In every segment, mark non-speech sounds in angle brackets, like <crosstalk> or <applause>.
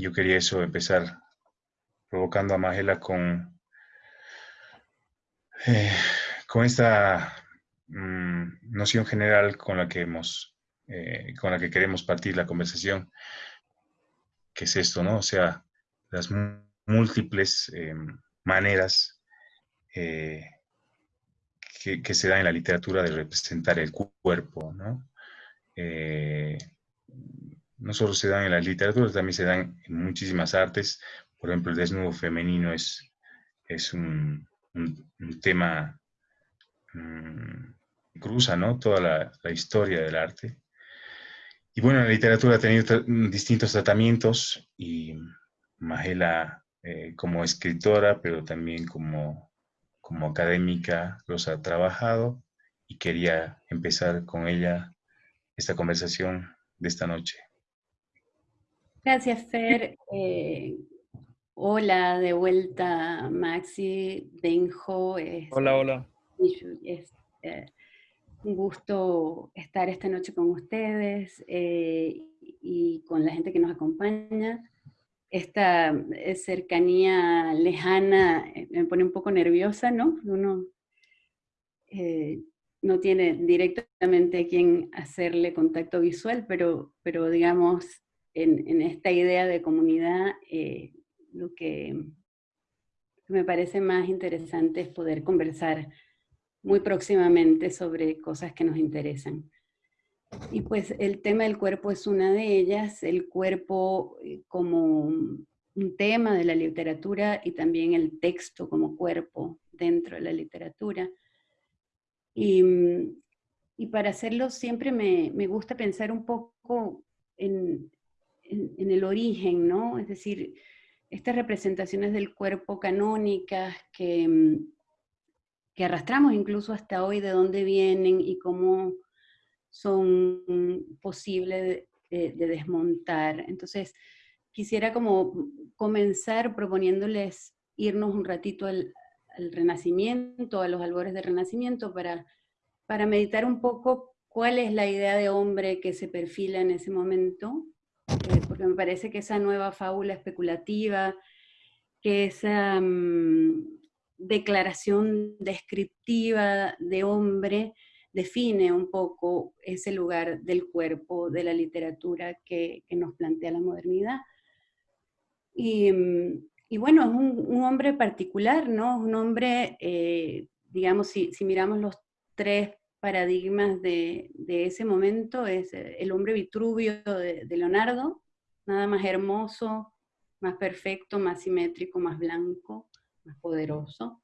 yo quería eso, empezar provocando a Magela con, eh, con esta mm, noción general con la que hemos, eh, con la que queremos partir la conversación, que es esto, ¿no? O sea, las múltiples eh, maneras que, se dan en la literatura de representar el cuerpo, ¿no? No solo se dan en la literatura, también se dan en muchísimas artes. Por ejemplo, el desnudo femenino es, es un, tema que mm, cruza ¿no? toda la, historia del arte. Y bueno, la literatura ha tenido distintos tratamientos y Magela eh, como escritora, pero también como, como académica los ha trabajado y quería empezar con ella esta conversación de esta noche. Gracias, Fer. Eh, hola, de vuelta, Maxi, Benjo. hola, hola. Es eh, un gusto estar esta noche con ustedes eh, y con la gente que nos acompaña. Esta cercanía lejana me pone un poco nerviosa, ¿no? Uno no tiene directamente a quien hacerle contacto visual, pero, pero digamos, en, esta idea de comunidad, eh, lo que me parece más interesante es poder conversar muy próximamente sobre cosas que nos interesan. Y pues el tema del cuerpo es una de ellas, el cuerpo eh, como un tema de la literatura y también el texto como cuerpo dentro de la literatura. Y, y para hacerlo siempre me, me, gusta pensar un poco en, en, el origen, ¿no? Es decir, estas representaciones del cuerpo canónicas que, mm, que arrastramos incluso hasta hoy, de dónde vienen y cómo son posibles de, desmontar. Entonces, quisiera como comenzar proponiéndoles irnos un ratito al, Renacimiento, a los albores del Renacimiento, para, para meditar un poco cuál es la idea de hombre que se perfila en ese momento, me parece que esa nueva fábula especulativa, que esa mm, declaración descriptiva de hombre define un poco ese lugar del cuerpo de la literatura que, nos plantea la modernidad. Y, mm, bueno, es un, hombre particular, ¿no? Un hombre, eh, digamos, si, si miramos los tres paradigmas de, ese momento es eh, el hombre Vitruvio de, Leonardo, nada más hermoso, más perfecto, más simétrico, más blanco, más poderoso.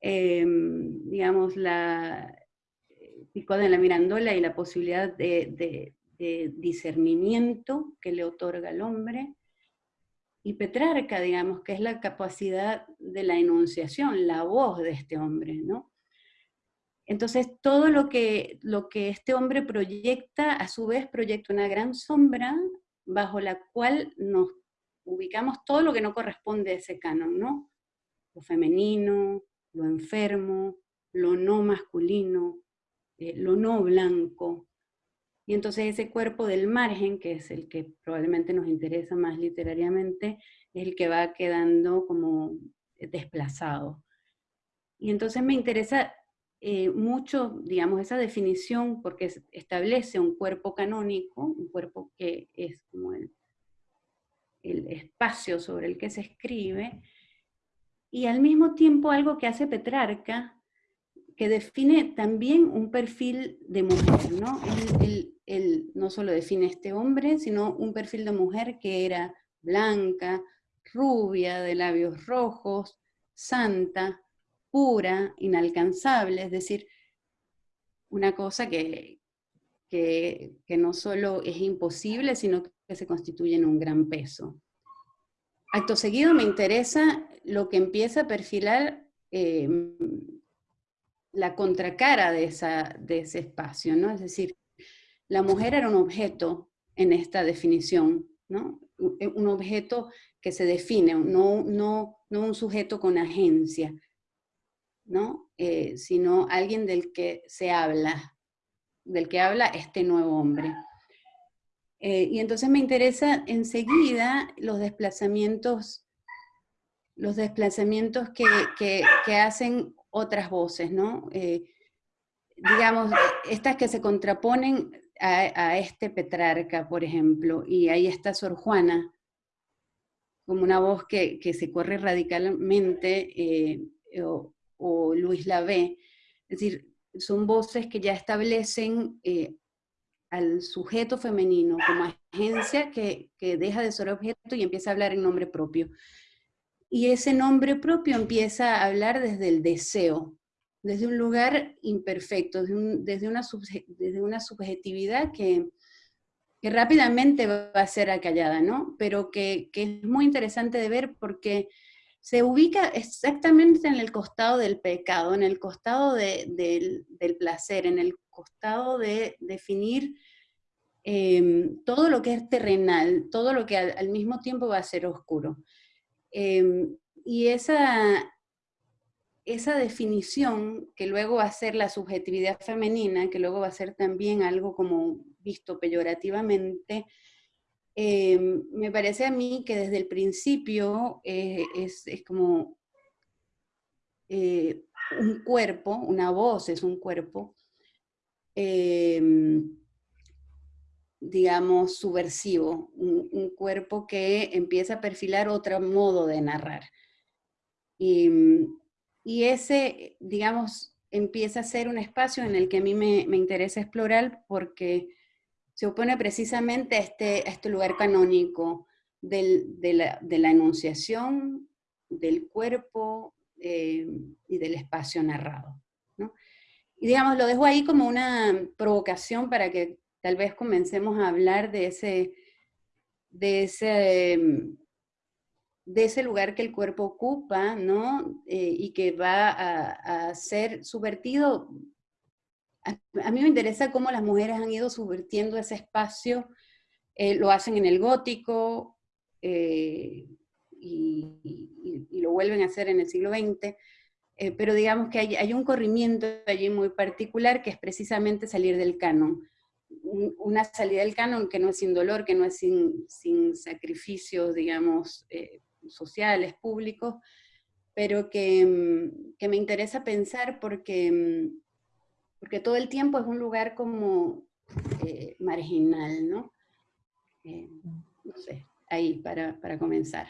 Em, digamos, la Pico de la Mirandola y la posibilidad de, discernimiento que le otorga al hombre, y Petrarca, digamos, que es la capacidad de la enunciación, la voz de este hombre, ¿no? Entonces, todo lo que, lo que este hombre proyecta, a su vez proyecta una gran sombra bajo la cual nos ubicamos todo lo que no corresponde a ese canon, ¿no? Lo femenino, lo enfermo, lo no masculino, eh, lo no blanco. Y entonces ese cuerpo del margen, que es el que probablemente nos interesa más literariamente, es el que va quedando como desplazado. Y entonces me interesa eh, mucho, digamos, esa definición, porque establece un cuerpo canónico, un cuerpo que es como el, el espacio sobre el que se escribe, y al mismo tiempo algo que hace Petrarca, que define también un perfil de mujer, ¿no? Él, él, no solo define este hombre, sino un perfil de mujer que era blanca, rubia, de labios rojos, santa, pura, inalcanzable, es decir, una cosa que, que, no solo es imposible, sino que se constituye en un gran peso. Acto seguido me interesa lo que empieza a perfilar em, la contracara de, esa, de ese espacio, ¿no? Es decir, la mujer era un objeto en esta definición, ¿no? Un objeto que se define, no, no, no un sujeto con agencia, ¿no? Eh, sino alguien del que se habla, del que habla este nuevo hombre. Eh, y entonces me interesa enseguida los desplazamientos, los desplazamientos que, hacen otras voces, ¿no? Eh, digamos, estas que se contraponen a, este Petrarca, por ejemplo, y ahí está Sor Juana, como una voz que, se corre radicalmente, o, Luis Lavé, es decir, son voces que ya establecen al sujeto femenino como agencia que, deja de ser objeto y empieza a hablar en nombre propio. Y ese nombre propio empieza a hablar desde el deseo, desde un lugar imperfecto, desde, una, desde una subjetividad que, rápidamente va a ser acallada, ¿no? Pero que, es muy interesante de ver porque se ubica exactamente en el costado del pecado, en el costado del, placer, en el costado de definir em, todo lo que es terrenal, todo lo que al, mismo tiempo va a ser oscuro. Em, y esa, esa definición, que luego va a ser la subjetividad femenina, que luego va a ser también algo como visto peyorativamente, em, me parece a mí que desde el principio eh, es, como eh, un cuerpo, una voz es un cuerpo, Em, digamos, subversivo, un, cuerpo que empieza a perfilar otro modo de narrar. Y, ese, digamos, empieza a ser un espacio en el que a mí me, interesa explorar porque se opone precisamente a este, este lugar canónico de, la, enunciación, del cuerpo eh, y del espacio narrado. Y digamos, lo dejo ahí como una provocación para que tal vez comencemos a hablar de ese, lugar que el cuerpo ocupa. Eh, y que va a, ser subvertido. A, mí me interesa cómo las mujeres han ido subvertiendo ese espacio, eh, lo hacen en el gótico, eh, y, lo vuelven a hacer en el siglo XX, eh, pero digamos que hay, un corrimiento allí muy particular que es precisamente salir del canon. Una salida del canon que no es sin dolor, que no es sin, sin sacrificios, digamos, sociales, públicos, pero que, mm, que, me interesa pensar porque, mm, porque todo el tiempo es un lugar como eh, marginal, ¿no? no sé, ahí para, para comenzar.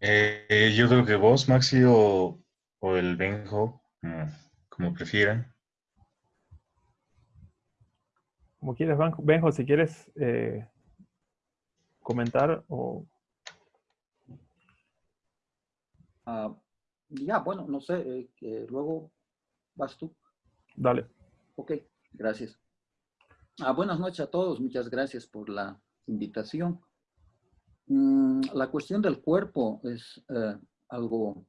Eh, yo creo que vos, Maxi, o, el Benjo, como, prefieran. Como quieras, Benjo, si quieres eh, comentar o... Ah, ya, bueno, no sé, eh, luego vas tú. Dale. Ok, gracias. Ah, buenas noches a todos, muchas gracias por la invitación. Mm, la cuestión del cuerpo es eh, algo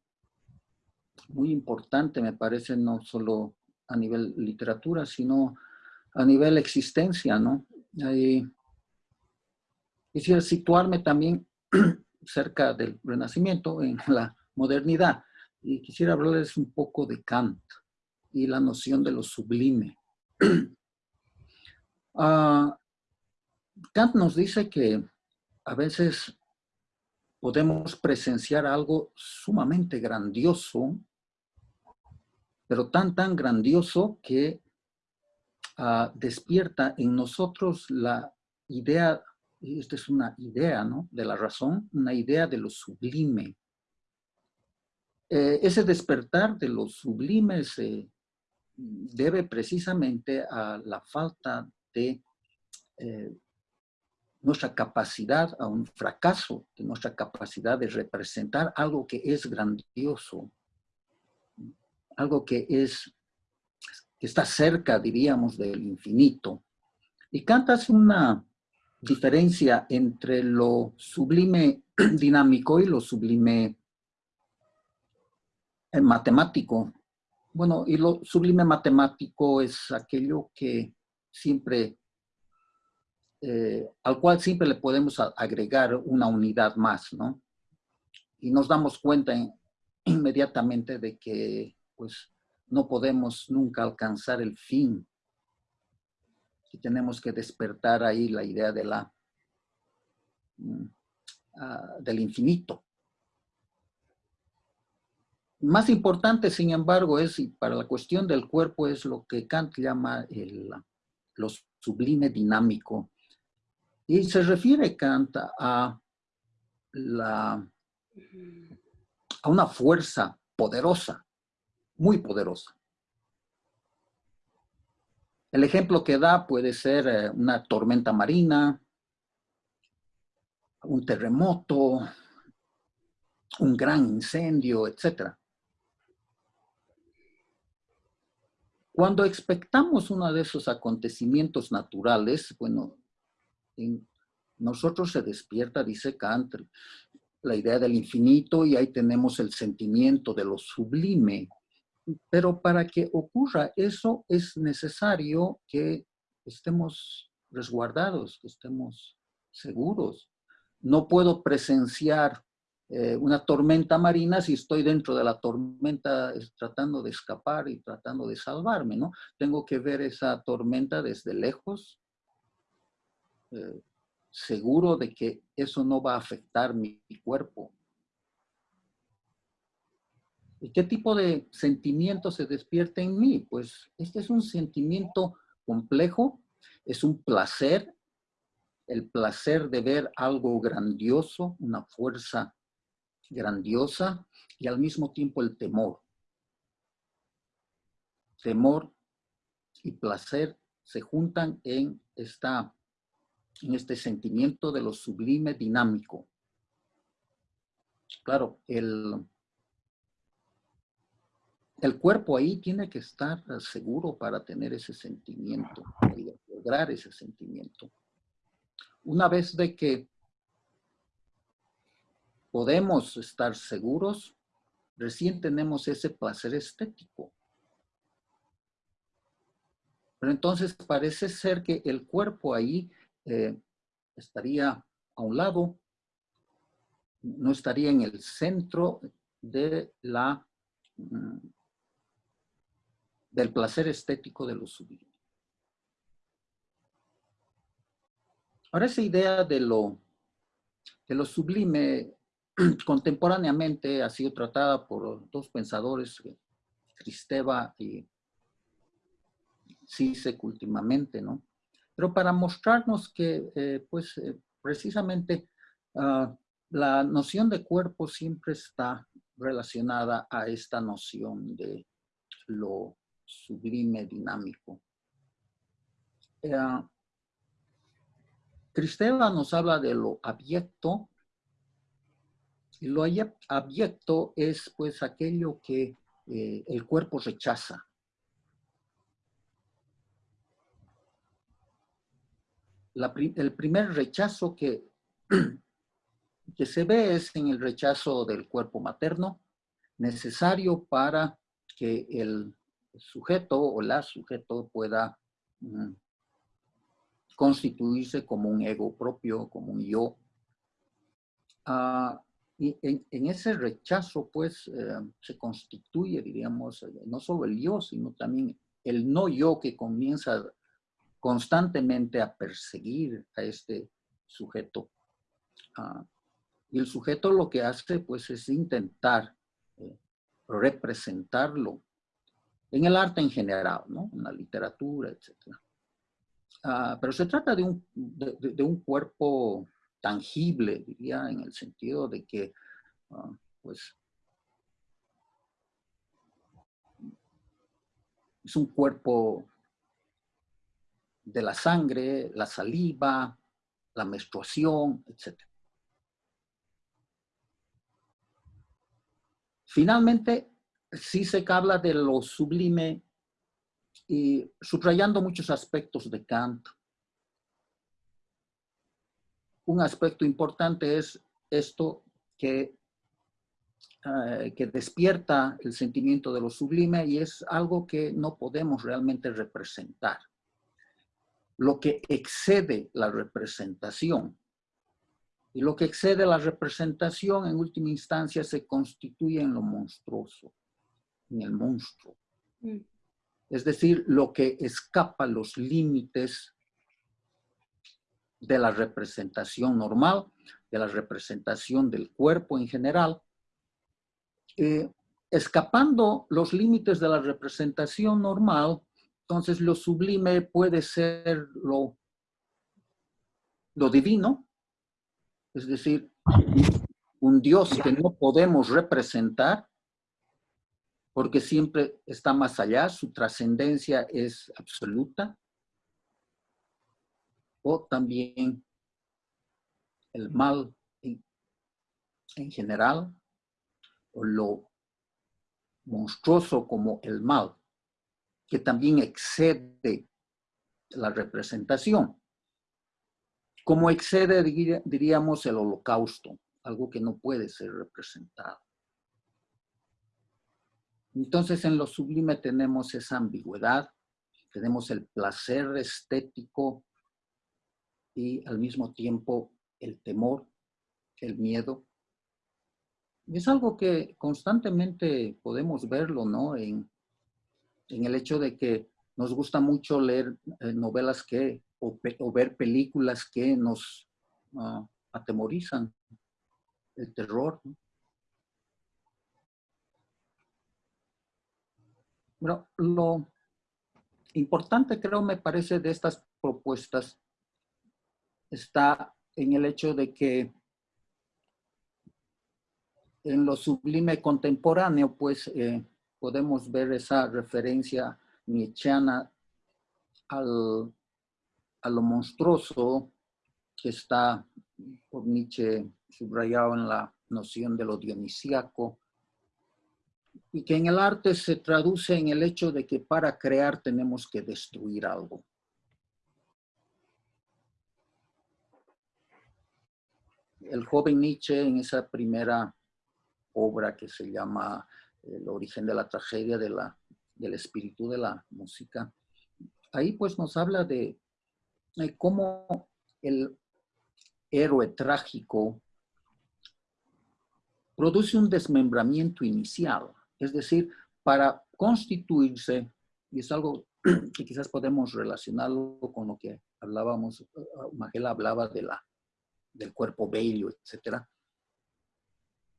muy importante, me parece, no solo a nivel literatura, sino a nivel existencia, ¿no? quisiera situarme también <clears throat> cerca del Renacimiento, en la modernidad, y quisiera hablarles un poco de Kant y la noción de lo sublime. <clears throat> Ah, Kant nos dice que a veces podemos presenciar algo sumamente grandioso, pero tan, tan grandioso que ah, despierta en nosotros la idea, y esta es una idea ¿no? de la razón, una idea de lo sublime. Eh, ese despertar de lo sublime se debe precisamente a la falta de eh, nuestra capacidad, a un fracaso de nuestra capacidad de representar algo que es grandioso, algo que es que está cerca, diríamos, del infinito. Y Kant una diferencia entre lo sublime <clears throat> dinámico y lo sublime eh, matemático. Bueno, y lo sublime matemático es aquello que siempre eh, al cual siempre le podemos agregar una unidad más, ¿no? Y nos damos cuenta <clears throat> inmediatamente de que, pues, no podemos nunca alcanzar el fin. Y tenemos que despertar ahí la idea de la, mm, ah, del infinito. Más importante, sin embargo, es, y para la cuestión del cuerpo, es lo que Kant llama el, lo sublime dinámico. Y se refiere Kant a, la, a una fuerza poderosa, muy poderosa. El ejemplo que da puede ser eh, una tormenta marina, un terremoto, un gran incendio, etc. Cuando expectamos uno de esos acontecimientos naturales, bueno, en nosotros se despierta, dice Kant, la idea del infinito y ahí tenemos el sentimiento de lo sublime. Pero para que ocurra eso es necesario que estemos resguardados, que estemos seguros. No puedo presenciar eh, una tormenta marina si estoy dentro de la tormenta tratando de escapar y tratando de salvarme, ¿no? Tengo que ver esa tormenta desde lejos, eh, seguro de que eso no va a afectar mi, cuerpo. ¿Y qué tipo de sentimiento se despierta en mí? Pues este es un sentimiento complejo, es un placer, el placer de ver algo grandioso, una fuerza grandiosa y al mismo tiempo el temor. Temor y placer se juntan en, esta, en este sentimiento de lo sublime dinámico. Claro, el, el cuerpo ahí tiene que estar seguro para tener ese sentimiento y lograr ese sentimiento. Una vez de que podemos estar seguros, recién tenemos ese placer estético. Pero entonces parece ser que el cuerpo ahí eh, estaría a un lado, no estaría en el centro de la, mm, del placer estético de lo sublime. Ahora esa idea de lo, de lo sublime <clears throat> contemporáneamente ha sido tratada por dos pensadores, Cristeva y Sisek últimamente, ¿no? Pero para mostrarnos que, eh, pues, eh, precisamente ah, la noción de cuerpo siempre está relacionada a esta noción de lo sublime dinámico. Eh, Cristeva nos habla de lo abierto y lo abyecto es pues aquello que eh, el cuerpo rechaza. el primer rechazo que, <clears throat> que se ve es en el rechazo del cuerpo materno, necesario para que el sujeto o la sujeto pueda mm, constituirse como un ego propio, como un yo. Ah, y en, ese rechazo, pues, eh, se constituye, diríamos, no solo el yo, sino también el no yo que comienza constantemente a perseguir a este sujeto. Ah, y el sujeto lo que hace, pues, es intentar eh, representarlo en el arte en general, ¿no? En la literatura, etc. Ah, pero se trata de un, de un cuerpo tangible, diría, en el sentido de que, ah, pues, es un cuerpo de la sangre, la saliva, la menstruación, etc. Finalmente, sí se habla de lo sublime y subrayando muchos aspectos de Kant, un aspecto importante es esto que, eh, que despierta el sentimiento de lo sublime y es algo que no podemos realmente representar. lo que excede la representación. Y lo que excede la representación en última instancia se constituye en lo monstruoso, en el monstruo. Mm. Es decir, lo que escapa los límites de la representación normal, de la representación del cuerpo en general, eh, escapando los límites de la representación normal, entonces lo sublime puede ser lo, lo divino, es decir, un Dios que no podemos representar, porque siempre está más allá, su trascendencia es absoluta, o también el mal en, en general, o lo monstruoso como el mal, que también excede la representación. Como excede, diríamos, el holocausto, algo que no puede ser representado. Entonces, en lo sublime tenemos esa ambigüedad, tenemos el placer estético y al mismo tiempo el temor, el miedo, es algo que constantemente podemos verlo, ¿no? En, el hecho de que nos gusta mucho leer eh, novelas que, o, ver películas que nos ah, atemorizan, el terror. Bueno, lo importante creo me parece de estas propuestas está en el hecho de que en lo sublime contemporáneo, pues eh, podemos ver esa referencia nietzscheana al, a lo monstruoso que está por Nietzsche subrayado en la noción de lo dionisíaco, y que en el arte se traduce en el hecho de que para crear tenemos que destruir algo. El joven Nietzsche en esa primera obra que se llama El origen de la tragedia de la, del espíritu de la música. Ahí pues nos habla de, cómo el héroe trágico produce un desmembramiento inicial, es decir, para constituirse, y es algo <clears throat> que quizás podemos relacionarlo con lo que hablábamos, Magela hablaba de la, del cuerpo bello, etcétera,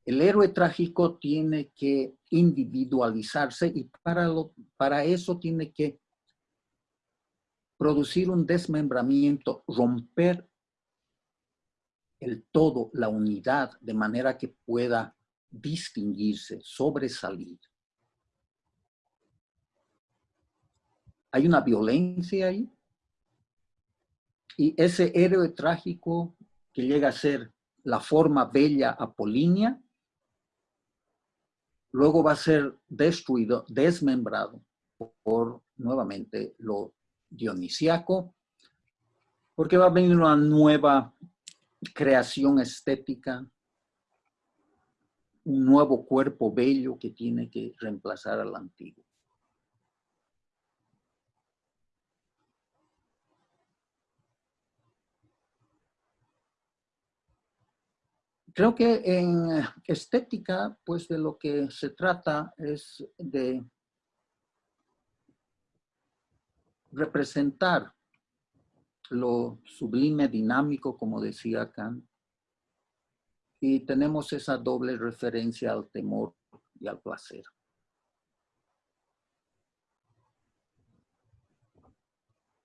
el héroe trágico tiene que individualizarse y para, para eso tiene que producir un desmembramiento, romper el todo, la unidad, de manera que pueda distinguirse, sobresalir. Hay una violencia ahí. Y ese héroe trágico que llega a ser la forma bella apolínea, luego va a ser destruido, desmembrado por nuevamente lo dionisiaco, porque va a venir una nueva creación estética, un nuevo cuerpo bello que tiene que reemplazar al antiguo. Creo que en estética, pues de lo que se trata es de representar lo sublime, dinámico, como decía Kant, y tenemos esa doble referencia al temor y al placer.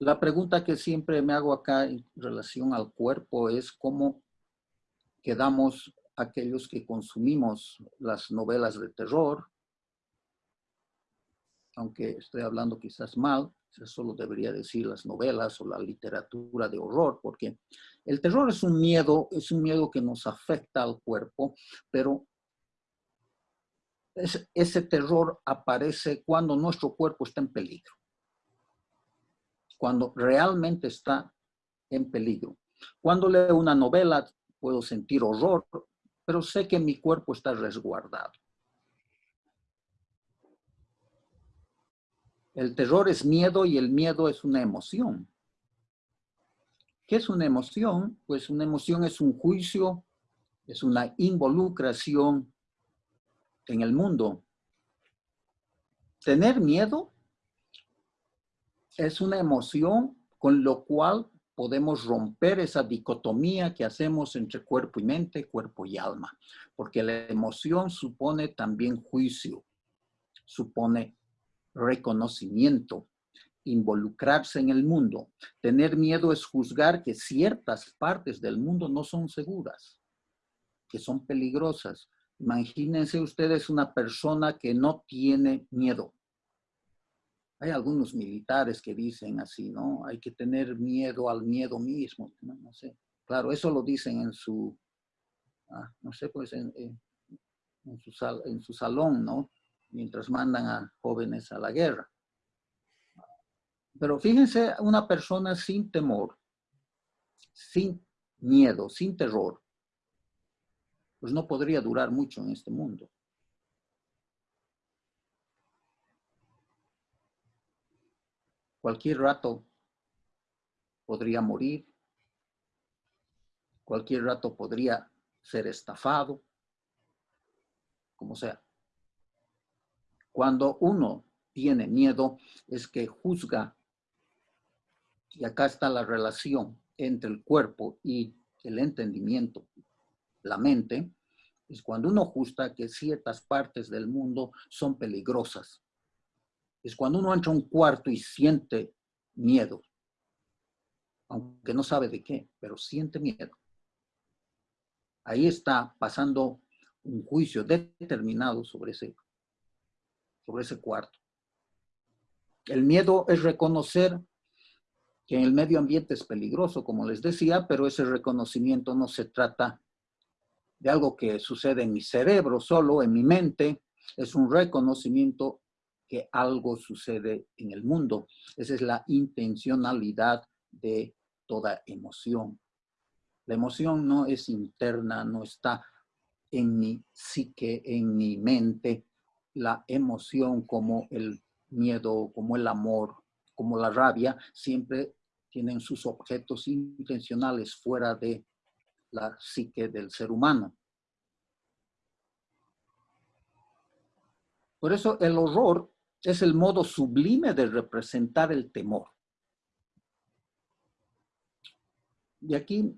La pregunta que siempre me hago acá en relación al cuerpo es cómo quedamos aquellos que consumimos las novelas de terror, aunque estoy hablando quizás mal, solo debería decir las novelas o la literatura de horror, porque el terror es un miedo, es un miedo que nos afecta al cuerpo, pero ese terror aparece cuando nuestro cuerpo está en peligro, cuando realmente está en peligro. Cuando leo una novela puedo sentir horror, pero sé que mi cuerpo está resguardado. El terror es miedo y el miedo es una emoción. ¿Qué es una emoción? Pues una emoción es un juicio, es una involucración en el mundo. Tener miedo es una emoción con lo cual podemos romper esa dicotomía que hacemos entre cuerpo y mente, cuerpo y alma, porque la emoción supone también juicio, supone reconocimiento, involucrarse en el mundo. Tener miedo es juzgar que ciertas partes del mundo no son seguras, que son peligrosas. Imagínense ustedes una persona que no tiene miedo. Hay algunos militares que dicen así, ¿no? Hay que tener miedo al miedo mismo, no, sé. Claro, eso lo dicen en su, ah, no sé, pues en, en su salón, ¿no? Mientras mandan a jóvenes a la guerra. Pero fíjense, una persona sin temor, sin miedo, sin terror, pues no podría durar mucho en este mundo. Cualquier rato podría morir, cualquier rato podría ser estafado, como sea. Cuando uno tiene miedo es que juzga y acá está la relación entre el cuerpo y el entendimiento, la mente, es cuando uno justa que ciertas partes del mundo son peligrosas. Es cuando uno entra a un cuarto y siente miedo, aunque no sabe de qué, pero siente miedo. Ahí está pasando un juicio determinado sobre ese, sobre ese cuarto. El miedo es reconocer que el medio ambiente es peligroso, como les decía, pero ese reconocimiento no se trata de algo que sucede en mi cerebro solo, en mi mente, es un reconocimiento que algo sucede en el mundo. Esa es la intencionalidad de toda emoción. La emoción no es interna, no está en mi psique, en mi mente. La emoción como el miedo, como el amor, como la rabia, siempre tienen sus objetos intencionales fuera de la psique del ser humano. Por eso el horror es el modo sublime de representar el temor. Y aquí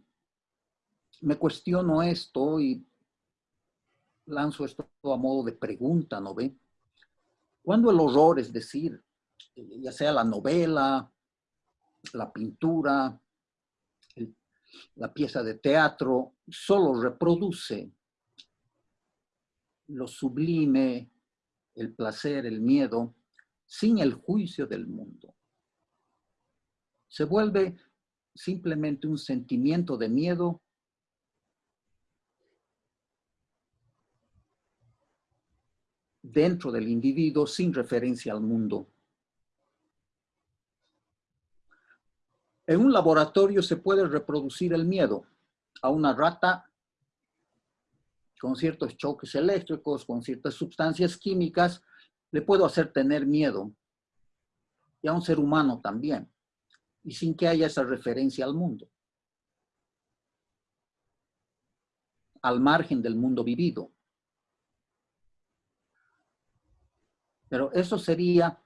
me cuestiono esto y lanzo esto a modo de pregunta, ¿no ve? Cuando el horror, es decir, ya sea la novela, la pintura, la pieza de teatro, solo reproduce lo sublime, el placer, el miedo, sin el juicio del mundo. Se vuelve simplemente un sentimiento de miedo dentro del individuo sin referencia al mundo. En un laboratorio se puede reproducir el miedo a una rata con ciertos choques eléctricos, con ciertas sustancias químicas, le puedo hacer tener miedo. Y a un ser humano también. Y sin que haya esa referencia al mundo. Al margen del mundo vivido. Pero eso sería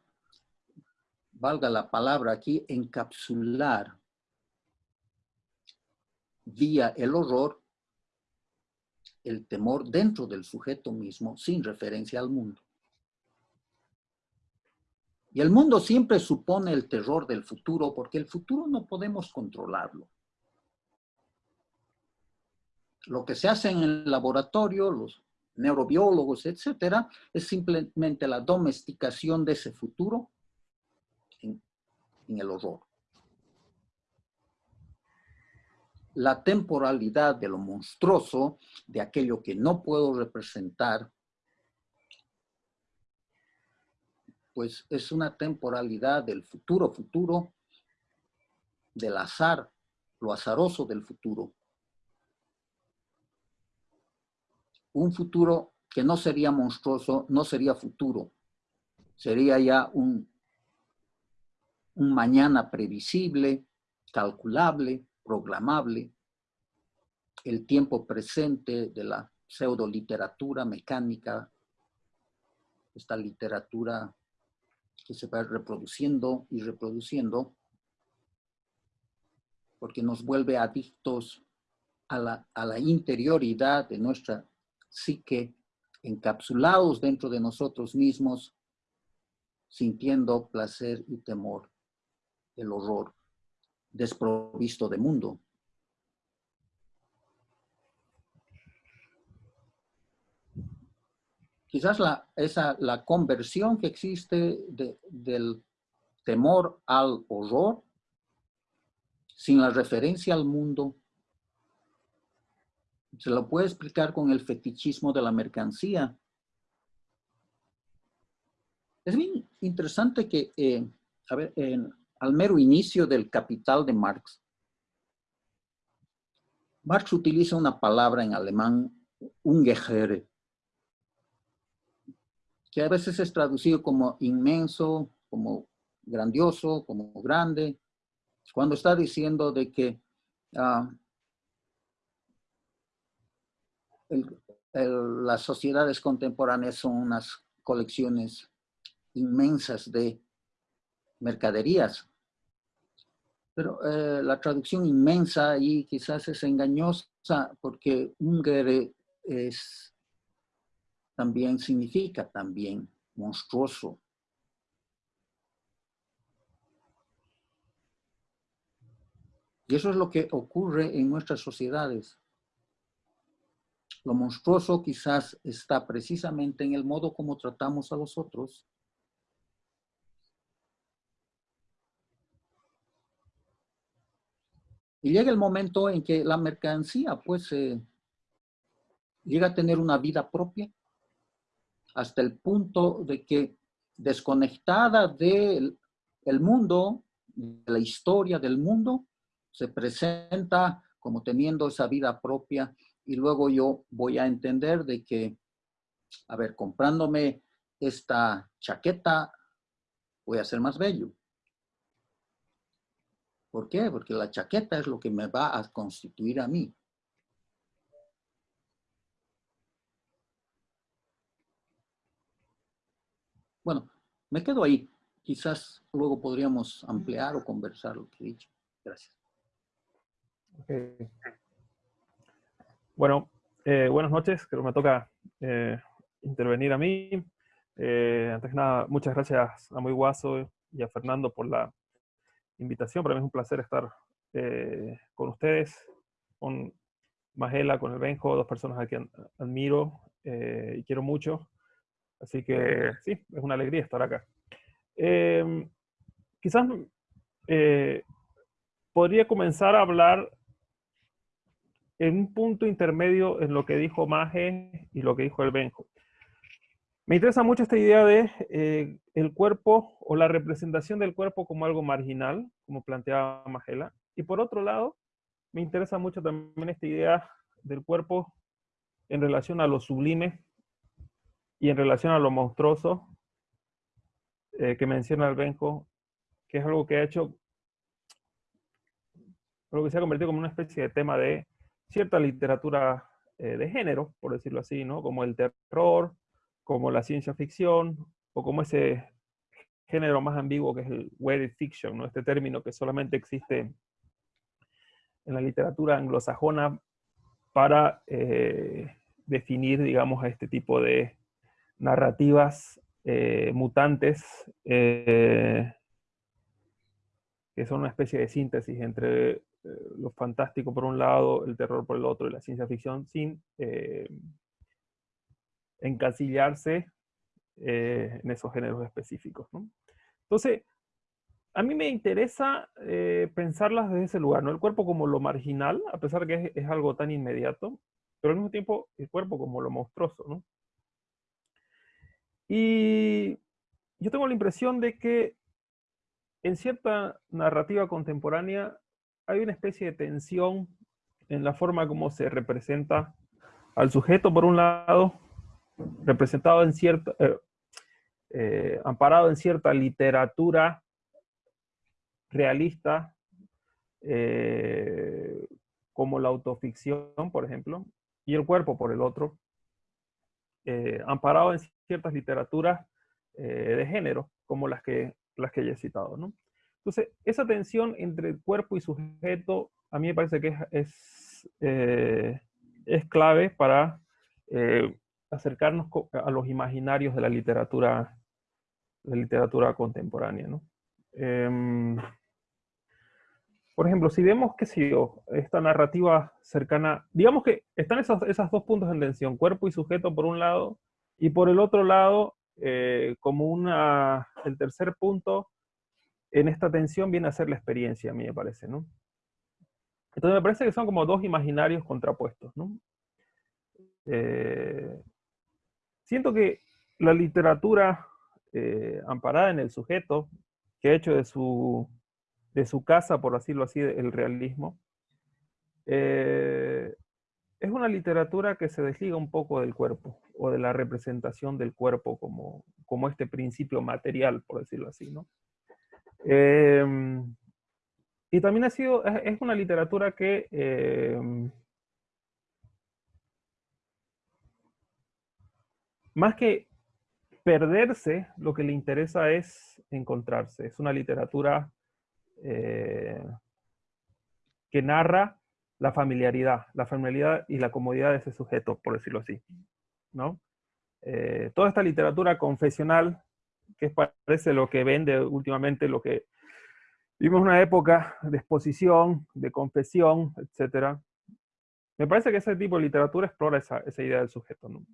valga la palabra aquí, encapsular vía el horror el temor dentro del sujeto mismo sin referencia al mundo. Y el mundo siempre supone el terror del futuro porque el futuro no podemos controlarlo. Lo que se hace en el laboratorio, los neurobiólogos, etcétera, es simplemente la domesticación de ese futuro en el horror. La temporalidad de lo monstruoso, de aquello que no puedo representar, pues es una temporalidad del futuro futuro, del azar, lo azaroso del futuro. Un futuro que no sería monstruoso, no sería futuro, sería ya un un mañana previsible, calculable, programable, el tiempo presente de la pseudo literatura mecánica, esta literatura que se va reproduciendo y reproduciendo, porque nos vuelve adictos a la, a la interioridad de nuestra psique, encapsulados dentro de nosotros mismos, sintiendo placer y temor, el horror, desprovisto de mundo. Quizás la, esa, la conversión que existe del temor al horror, sin la referencia al mundo, se lo puede explicar con el fetichismo de la mercancía. Es bien interesante que, eh, a ver, al mero inicio del Capital de Marx, Marx utiliza una palabra en alemán, Ungeheuer, que a veces es traducido como inmenso, como grandioso, como grande, cuando está diciendo de que ah, las sociedades contemporáneas son unas colecciones inmensas de mercaderías. Pero eh, la traducción inmensa y quizás es engañosa porque Ungere es, también significa también monstruoso. Y eso es lo que ocurre en nuestras sociedades. Lo monstruoso quizás está precisamente en el modo como tratamos a los otros. Y llega el momento en que la mercancía pues llega a tener una vida propia hasta el punto de que desconectada del mundo, de la historia del mundo, se presenta como teniendo esa vida propia y luego yo voy a entender de que, a ver, comprándome esta chaqueta, voy a ser más bello. ¿Por qué? Porque la chaqueta es lo que me va a constituir a mí. Bueno, me quedo ahí. Quizás luego podríamos ampliar o conversar lo que he dicho. Gracias. Bueno, eh, buenas noches, creo que me toca eh, intervenir a mí. Eh, antes que nada, muchas gracias a Muy Guaso y a Fernando por la invitación. Para mí es un placer estar con ustedes, con Magela, con el Benjo, dos personas a quien admiro y quiero mucho. Así que sí, es una alegría estar acá. Quizás podría comenzar a hablar en un punto intermedio en lo que dijo Maje y lo que dijo el Benjo. Me interesa mucho esta idea de eh, el cuerpo o la representación del cuerpo como algo marginal, como planteaba Magela. Y por otro lado, me interesa mucho también esta idea del cuerpo en relación a lo sublime y en relación a lo monstruoso eh, que menciona el Benjo, que es algo que ha hecho, algo que se ha convertido como una especie de tema de cierta literatura eh, de género, por decirlo así, ¿no? Como el terror, como la ciencia ficción, o como ese género más ambiguo que es el weird fiction, ¿no? Este término que solamente existe en la literatura anglosajona para eh, definir, digamos, a este tipo de narrativas eh, mutantes que son una especie de síntesis entre eh, lo fantástico por un lado, el terror por el otro y la ciencia ficción sin eh, encasillarse eh, en esos géneros específicos. Entonces, a mí me interesa pensarlas desde ese lugar, ¿no? El cuerpo como lo marginal, a pesar que es, algo tan inmediato, pero al mismo tiempo el cuerpo como lo monstruoso, ¿no? Y yo tengo la impresión de que en cierta narrativa contemporánea hay una especie de tensión en la forma como se representa al sujeto, por un lado, representado en cierta, eh, eh, amparado en cierta literatura realista, eh, como la autoficción, por ejemplo, y el cuerpo por el otro, amparado en ciertas literaturas de género, como las que, las que ya he citado. ¿no? Entonces, esa tensión entre cuerpo y sujeto, a mí me parece que es, es, es clave para acercarnos a los imaginarios de la literatura, de literatura contemporánea. ¿no? Em, por ejemplo, si vemos, qué sé esta narrativa cercana, digamos que están esos, esos dos puntos en tensión, cuerpo y sujeto por un lado, y por el otro lado, eh, como una, el tercer punto en esta tensión viene a ser la experiencia, a mí me parece, ¿no? Entonces me parece que son como dos imaginarios contrapuestos, ¿no? Eh, siento que la literatura eh, amparada en el sujeto, que ha hecho de su de su casa, por decirlo así, el realismo, eh, es una literatura que se desliga un poco del cuerpo o de la representación del cuerpo como, como este principio material, por decirlo así, ¿no? Em, y también ha sido, es una literatura que em, más que perderse, lo que le interesa es encontrarse. Es una literatura eh, que narra la familiaridad, la familiaridad y la comodidad de ese sujeto, por decirlo así. ¿no? Eh, toda esta literatura confesional, que parece lo que vende últimamente, lo que vimos una época de exposición, de confesión, etc. Me parece que ese tipo de literatura explora esa, esa idea del sujeto. ¿no?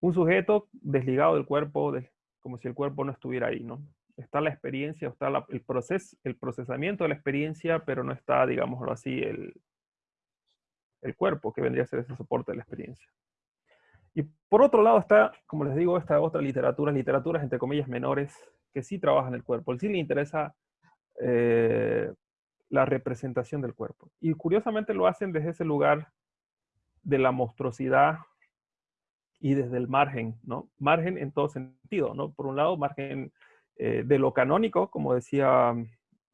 Un sujeto desligado del cuerpo, como si el cuerpo no estuviera ahí, ¿no? está la experiencia, está el, proceso, el procesamiento de la experiencia, pero no está, digámoslo así, el, el cuerpo, que vendría a ser ese soporte de la experiencia. Y por otro lado está, como les digo, esta otra literatura, literaturas entre comillas menores, que sí trabajan el cuerpo, sí le interesa eh, la representación del cuerpo. Y curiosamente lo hacen desde ese lugar de la monstruosidad y desde el margen, ¿no? Margen en todo sentido, ¿no? Por un lado, margen eh, de lo canónico, como decía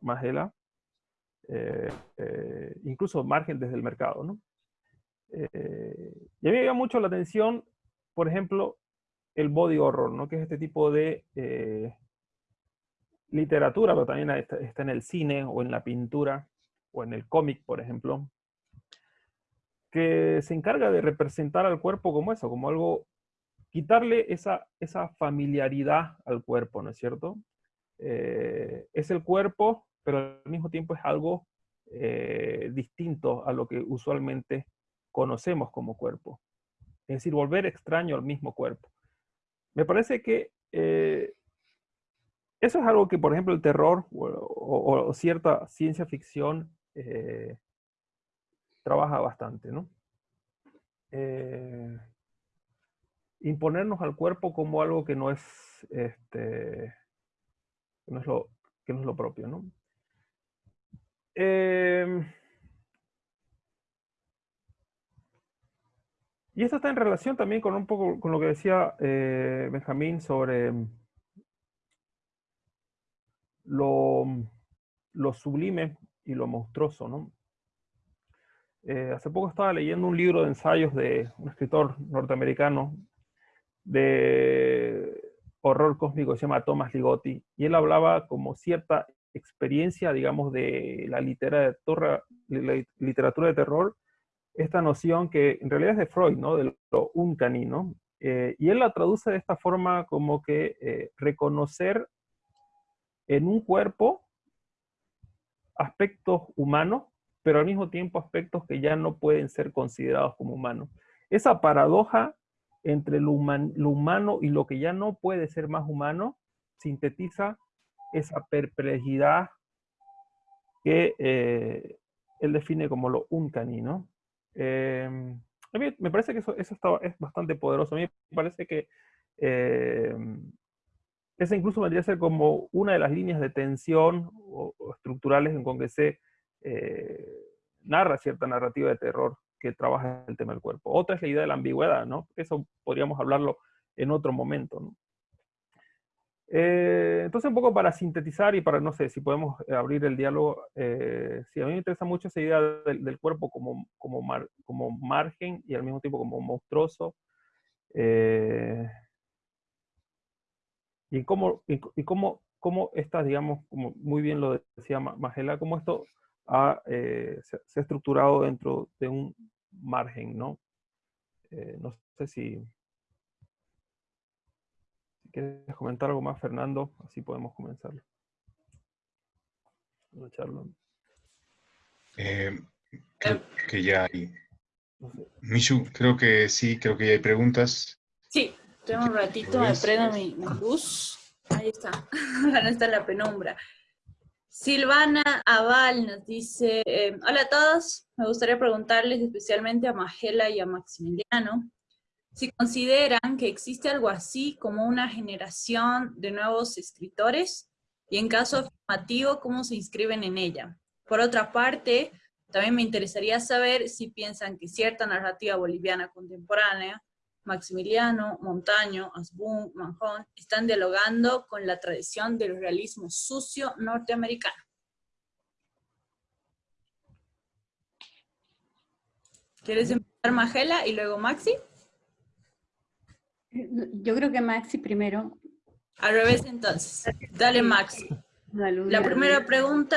Magela, eh, incluso margen desde el mercado. ¿no? y a mí me llama mucho la atención, por ejemplo, el body horror, ¿no? que es este tipo de literatura, pero también está, está, en el cine o en la pintura o en el cómic, por ejemplo, que se encarga de representar al cuerpo como eso, como algo quitarle esa, esa familiaridad al cuerpo, ¿no es cierto? Eh, es el cuerpo, pero al mismo tiempo es algo eh, distinto a lo que usualmente conocemos como cuerpo. Es decir, volver extraño al mismo cuerpo. Me parece que eh, eso es algo que, por ejemplo, el terror o, cierta ciencia ficción trabaja bastante, ¿no? imponernos al cuerpo como algo que no es, este, que no es, lo, que no es lo propio, ¿no? Em, y esto está en relación también con un poco con lo que decía eh, Benjamín sobre lo, lo, sublime y lo monstruoso, ¿no? Eh, hace poco estaba leyendo un libro de ensayos de un escritor norteamericano de horror cósmico se llama Thomas Ligotti, y él hablaba como cierta experiencia, digamos, de la literatura, la literatura de terror, esta noción que en realidad es de Freud, ¿no? De lo uncanny, ¿no? Eh, y él la traduce de esta forma como que eh, reconocer en un cuerpo aspectos humanos, pero al mismo tiempo aspectos que ya no pueden ser considerados como humanos. Esa paradoja entre lo, humano y lo que ya no puede ser más humano, sintetiza esa perplejidad que eh, él define como lo uncanny, ¿no? Em, a mí me parece que eso, eso es bastante poderoso. A mí me parece que eh, esa incluso vendría a ser como una de las líneas de tensión o, estructurales en con que se eh, narra cierta narrativa de terror que trabaja el tema del cuerpo. Otra es la idea de la ambigüedad, ¿no? Eso podríamos hablarlo en otro momento, ¿no? Eh, entonces, un poco para sintetizar y para, no sé, si podemos abrir el diálogo, eh, a mí me interesa mucho esa idea del, cuerpo como, como, como margen y al mismo tiempo como monstruoso. Eh, y cómo, y, cómo, cómo estas, digamos, como muy bien lo decía Magela, cómo esto ha, se, se, ha estructurado dentro de un margen, ¿no? no sé si, ¿Quieres comentar algo más, Fernando? Así podemos comenzar. La charla. Eh, creo que ya hay. Michu, creo que sí, creo que ya hay preguntas. Sí, tengo un ratito, me prendo mi, luz. Ahí está, <laughs> ahora está la penumbra. Silvana Aval nos dice, eh, hola a todos, me gustaría preguntarles especialmente a Magela y a Maximiliano, si consideran que existe algo así como una generación de nuevos escritores y en caso afirmativo, cómo se inscriben en ella. Por otra parte, también me interesaría saber si piensan que cierta narrativa boliviana contemporánea, Maximiliano, Montaño, Asbun, Manjón, están dialogando con la tradición del realismo sucio norteamericano. ¿Quieres empezar, Magela, y luego Maxi? Yo creo que Maxi primero. Al revés entonces. Dale Maxi. La primera pregunta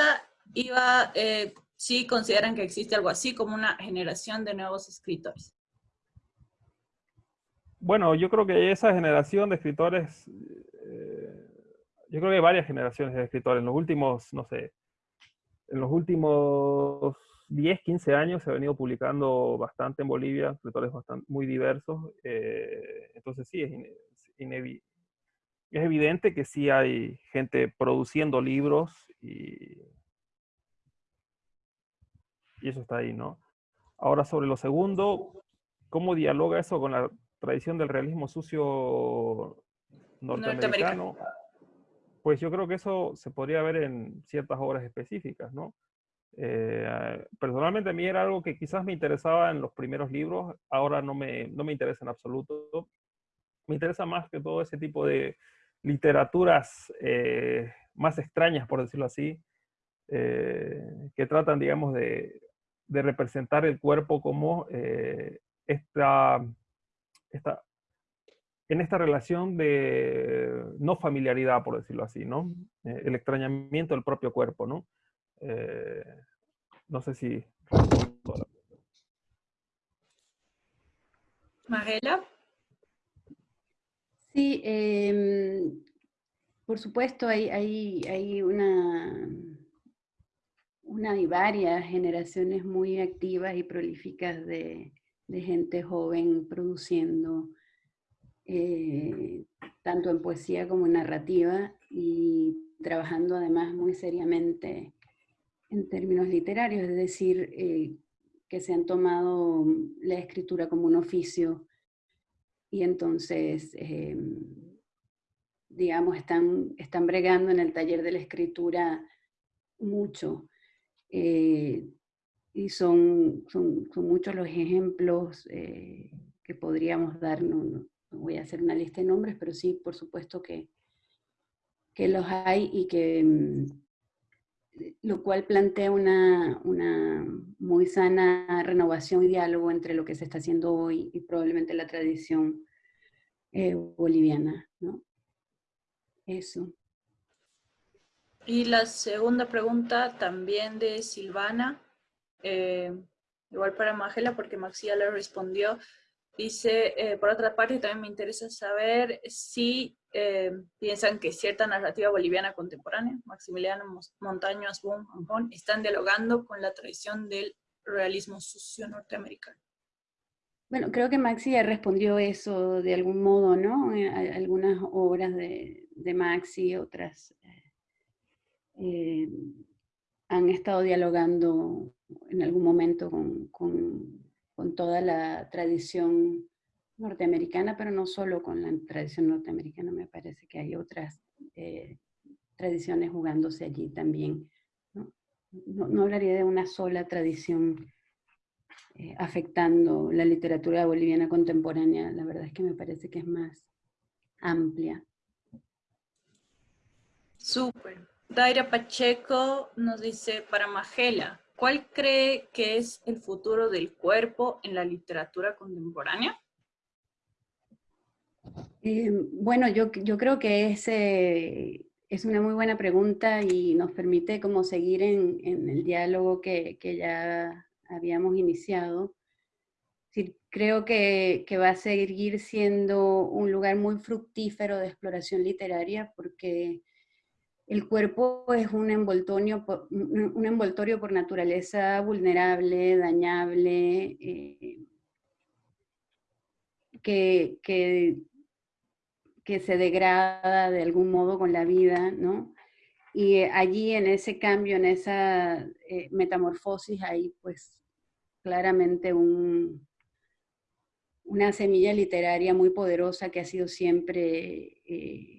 iba eh, si consideran que existe algo así como una generación de nuevos escritores. Bueno, yo creo que esa generación de escritores, eh, yo creo que hay varias generaciones de escritores. En los últimos, no sé, en los últimos 10, 15 años se ha venido publicando bastante en Bolivia, escritores bastante, muy diversos. Eh, entonces sí, es, es, evidente que sí hay gente produciendo libros y, y eso está ahí, ¿no? Ahora sobre lo segundo, ¿cómo dialoga eso con la tradición del realismo sucio norteamericano? Pues yo creo que eso se podría ver en ciertas obras específicas, ¿no? Eh, personalmente a mí era algo que quizás me interesaba en los primeros libros, ahora no me, no me interesa en absoluto. Me interesa más que todo ese tipo de literaturas eh, más extrañas, por decirlo así, eh, que tratan, digamos, de, de, representar el cuerpo como esta, esta, en esta relación de no familiaridad, por decirlo así, ¿no? el extrañamiento del propio cuerpo, ¿no? Eh, no sé si... Magela. Sí, em, por supuesto hay, hay, hay una, una y varias generaciones muy activas y prolíficas de, gente joven produciendo eh, tanto en poesía como en narrativa y trabajando además muy seriamente en términos literarios, es decir, eh, que se han tomado la escritura como un oficio y entonces, eh, digamos, están, están bregando en el taller de la escritura mucho. Eh, y son, son, muchos los ejemplos que podríamos dar, no, no, voy a hacer una lista de nombres, pero sí, por supuesto que, que los hay y que mm, lo cual plantea una, muy sana renovación y diálogo entre lo que se está haciendo hoy y probablemente la tradición eh, boliviana. ¿no? Eso. Y la segunda pregunta también de Silvana, eh, igual para Magela porque Maxia le respondió, dice, eh, por otra parte también me interesa saber si eh, piensan que cierta narrativa boliviana contemporánea, Maximiliano Montaño, Asbun, Anjón, están dialogando con la tradición del realismo sucio norteamericano. Bueno, creo que Maxi ya respondió eso de algún modo, ¿no? Eh, algunas obras de, de Maxi, otras eh, han estado dialogando en algún momento con, con, con toda la tradición norteamericana, pero no solo con la tradición norteamericana, me parece que hay otras eh, tradiciones jugándose allí también. ¿no? No, hablaría de una sola tradición eh, afectando la literatura boliviana contemporánea, la verdad es que me parece que es más amplia. Súper. Daira Pacheco nos dice, para Magela, ¿cuál cree que es el futuro del cuerpo en la literatura contemporánea? Eh, bueno, yo, creo que es, eh, es una muy buena pregunta y nos permite como seguir en, el diálogo que, ya habíamos iniciado. Creo que, va a seguir siendo un lugar muy fructífero de exploración literaria porque el cuerpo es un envoltorio por, naturaleza vulnerable, dañable, eh, que, que, se degrada de algún modo con la vida, ¿no? Y allí en ese cambio, en esa eh, metamorfosis, hay pues claramente un, una semilla literaria muy poderosa que ha sido siempre... Eh,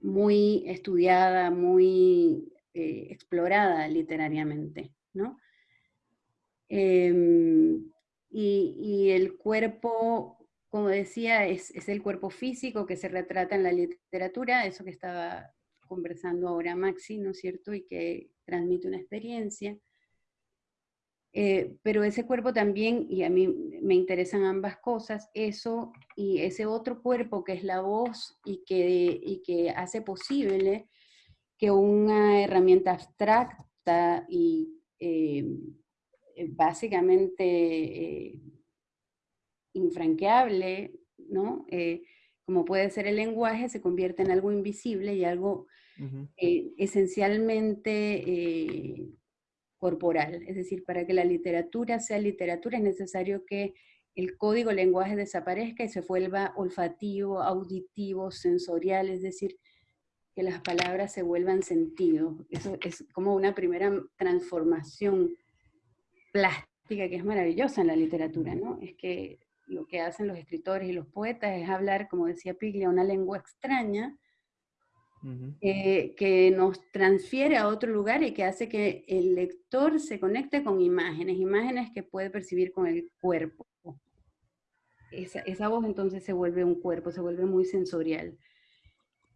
muy estudiada, muy eh, explorada literariamente, ¿no? Em, y, el cuerpo, como decía, es, el cuerpo físico que se retrata en la literatura, eso que estaba conversando ahora Maxi, ¿no es cierto? Y que transmite una experiencia. Eh, pero ese cuerpo también, y a mí me interesan ambas cosas, eso y ese otro cuerpo que es la voz y que, y que hace posible que una herramienta abstracta y eh, básicamente eh, infranqueable, ¿no? como puede ser el lenguaje, se convierte en algo invisible y algo esencialmente corporal. Es decir, para que la literatura sea literatura es necesario que el código lenguaje desaparezca y se vuelva olfativo, auditivo, sensorial, es decir, que las palabras se vuelvan sentido. Eso es como una primera transformación plástica que es maravillosa en la literatura, ¿no? Es que lo que hacen los escritores y los poetas es hablar, como decía Piglia, una lengua extraña, eh, que nos transfiere a otro lugar y que hace que el lector se conecte con imágenes, imágenes que puede percibir con el cuerpo. Esa, esa voz entonces se vuelve un cuerpo, se vuelve muy sensorial.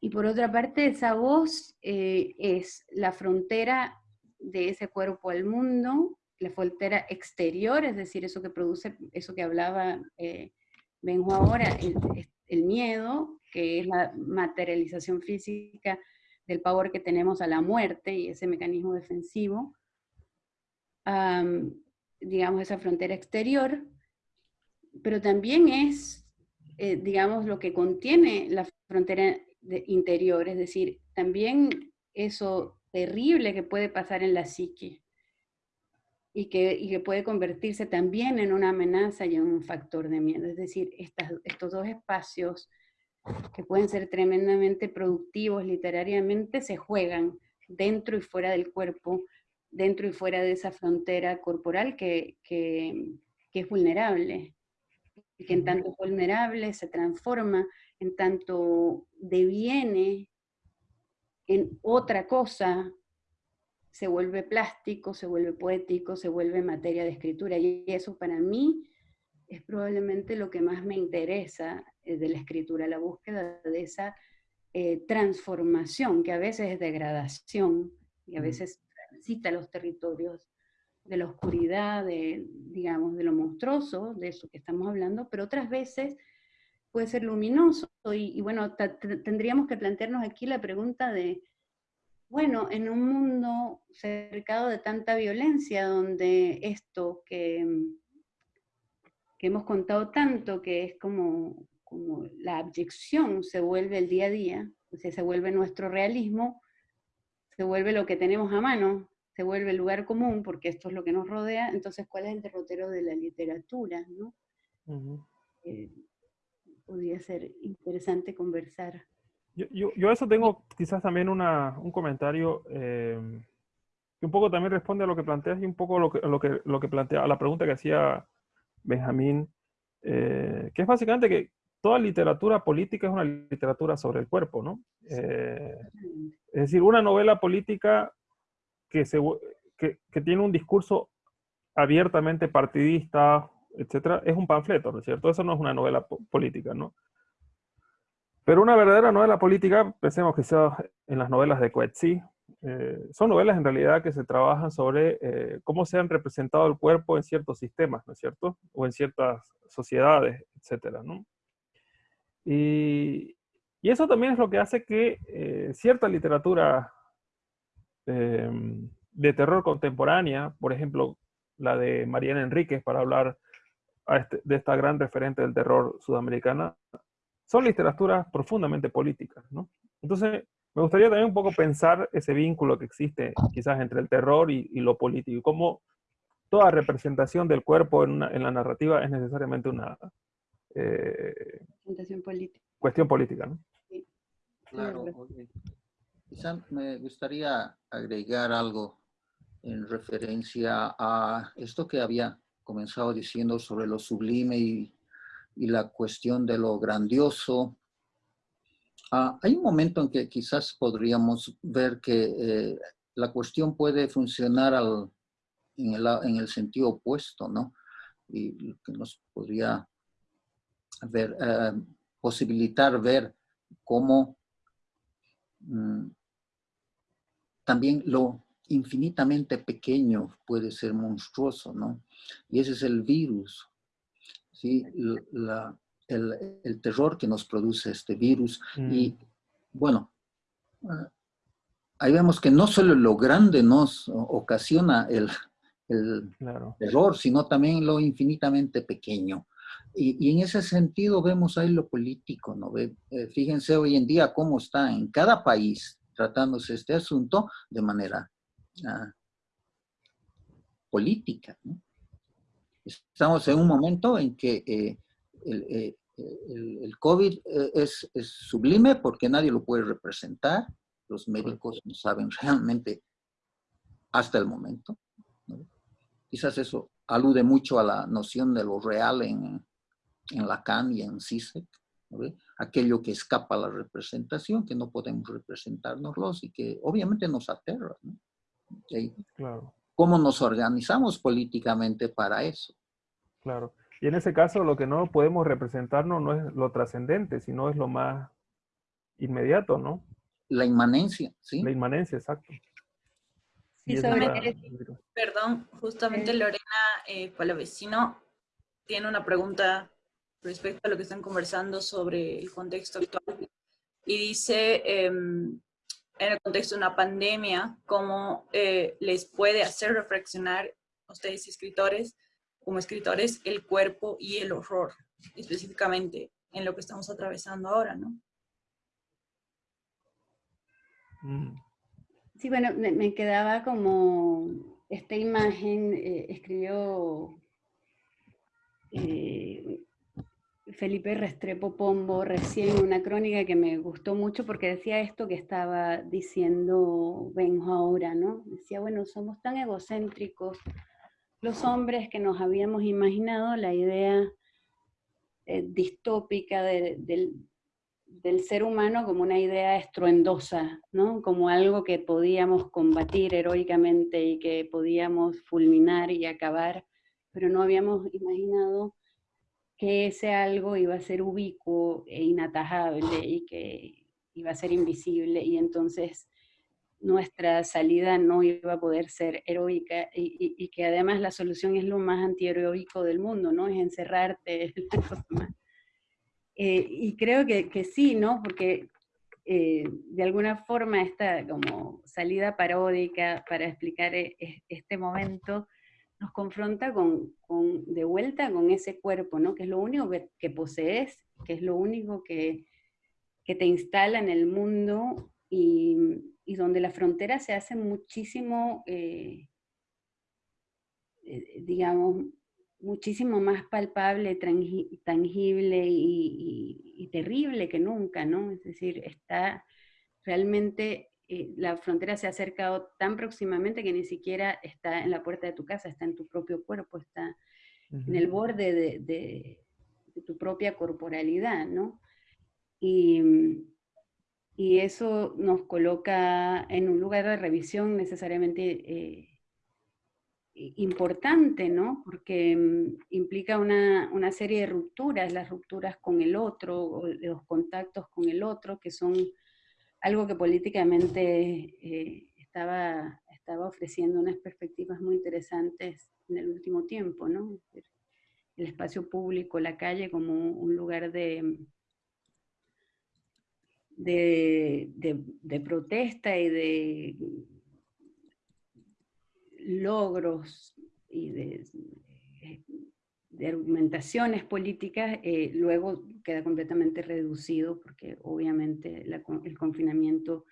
Y por otra parte, esa voz eh, es la frontera de ese cuerpo al mundo, la frontera exterior, es decir, eso que produce, eso que hablaba eh, Benjo ahora, el, miedo, que es la materialización física del power que tenemos a la muerte y ese mecanismo defensivo, digamos, esa frontera exterior, pero también es, eh, digamos, lo que contiene la frontera interior, es decir, también eso terrible que puede pasar en la psique y que, y que puede convertirse también en una amenaza y en un factor de miedo. Es decir, estos dos espacios que pueden ser tremendamente productivos literariamente, se juegan dentro y fuera del cuerpo, dentro y fuera de esa frontera corporal que, es vulnerable. Y que en tanto vulnerable se transforma, en tanto deviene en otra cosa, se vuelve plástico, se vuelve poético, se vuelve materia de escritura. Y eso para mí es probablemente lo que más me interesa eh, de la escritura, la búsqueda de esa eh, transformación, que a veces es degradación, y a veces transita los territorios de la oscuridad, de, digamos, de lo monstruoso, de eso que estamos hablando, pero otras veces puede ser luminoso. Y, y bueno, tendríamos que plantearnos aquí la pregunta de, bueno, en un mundo cercado de tanta violencia, donde esto que que hemos contado tanto, que es como, como la abyección se vuelve el día a día, o sea, se vuelve nuestro realismo, se vuelve lo que tenemos a mano, se vuelve el lugar común, porque esto es lo que nos rodea, entonces, ¿cuál es el derrotero de la literatura? ¿no? Eh, podría ser interesante conversar. Yo, yo, yo, eso tengo quizás también una, un comentario eh, que un poco también responde a lo que planteas y un poco lo que, lo que, lo que plantea, a la pregunta que hacía Benjamín, eh, que es básicamente que toda literatura política es una literatura sobre el cuerpo, ¿no? Eh, es decir, una novela política que, se, que, tiene un discurso abiertamente partidista, etcétera, es un panfleto, ¿no es cierto? Eso no es una novela política, ¿no? Pero una verdadera novela política, pensemos que sea en las novelas de Coetzee, eh, son novelas en realidad que se trabajan sobre eh, cómo se han representado el cuerpo en ciertos sistemas, ¿no es cierto? O en ciertas sociedades, etcétera, ¿no? Y, eso también es lo que hace que eh, cierta literatura em, de terror contemporánea, por ejemplo, la de Mariana Enríquez, para hablar este, de esta gran referente del terror sudamericana, son literaturas profundamente políticas, ¿no? Entonces, me gustaría también un poco pensar ese vínculo que existe quizás entre el terror y, lo político, y cómo toda representación del cuerpo en, la narrativa es necesariamente una eh, política. cuestión política. ¿no? Sí. Claro, Quizás me gustaría agregar algo en referencia a esto que había comenzado diciendo sobre lo sublime y, y la cuestión de lo grandioso Ah, hay un momento en que quizás podríamos ver que eh, la cuestión puede funcionar en, el, sentido opuesto, ¿no? Y que nos podría ver, eh, posibilitar ver cómo mm, también lo infinitamente pequeño puede ser monstruoso, ¿no? Y ese es el virus, ¿sí? La, el, terror que nos produce este virus. Y mm. bueno, ah, ahí vemos que no solo lo grande nos ocasiona el, el terror, sino también lo infinitamente pequeño. Y, en ese sentido vemos ahí lo político, ¿no? Eh, fíjense hoy en día cómo está en cada país tratándose este asunto de manera ah, política, Estamos en un momento en que eh, eh, el, COVID eh, es, sublime porque nadie lo puede representar. Los médicos no saben <laughs> realmente hasta el momento. Quizás eso alude mucho a la noción de lo real en, en Lacan y en Zizek. Aquello que escapa a la representación, que no podemos representárnoslos y que obviamente nos aterra. ¿Cómo nos organizamos políticamente para eso? Claro. Y en ese caso lo que no podemos representarnos no es lo trascendente, sino es lo más inmediato, ¿no? La inmanencia, ¿sí? La inmanencia, exacto. perdón, justamente Lorena eh, Palavecino tiene una pregunta respecto a lo que están conversando sobre el contexto actual. Y dice, em, en el contexto de una pandemia, ¿cómo eh, les puede hacer reflexionar a ustedes escritores como escritores el cuerpo y el horror, específicamente en lo que estamos atravesando ahora, ¿no? Mm. Sí, bueno, me, quedaba como esta imagen, eh, escribió eh, Felipe Restrepo Pombo recién una crónica que me gustó mucho porque decía esto que estaba diciendo Benjo ahora, ¿no? Decía, bueno, somos tan egocéntricos, los hombres que nos habíamos imaginado la idea eh, distópica del, ser humano como una idea estruendosa, ¿no? como algo que podíamos combatir heroicamente y que podíamos fulminar y acabar, pero no habíamos imaginado que ese algo iba a ser ubicuo e inatajable y que iba a ser invisible y entonces nuestra salida no iba a poder ser heroica y, que además la solución es lo más antiheroico del mundo, ¿no? Es encerrarte. <laughs> eh, y creo que, sí, ¿no? Porque eh, de alguna forma esta como salida paródica para explicar e, este momento nos confronta con, de vuelta con ese cuerpo, ¿no? Que es lo único que, posees, que es lo único que, que te instala en el mundo y, y donde la frontera se hace muchísimo, eh, eh, digamos, muchísimo más palpable, tangible y, terrible que nunca, ¿no? Es decir, está realmente, eh, la frontera se ha acercado tan próximamente que ni siquiera está en la puerta de tu casa, está en tu propio cuerpo, está en el borde de, de, tu propia corporalidad, ¿no? Y, y eso nos coloca en un lugar de revisión necesariamente eh, importante, ¿no? Porque mm, implica una, una, serie de rupturas, las rupturas con el otro, los contactos con el otro, que son algo que políticamente eh, estaba, estaba ofreciendo unas perspectivas muy interesantes en el último tiempo, ¿no? El espacio público, la calle como un lugar de, de, de protesta y de logros y de, de argumentaciones políticas, eh, luego queda completamente reducido porque obviamente el confinamiento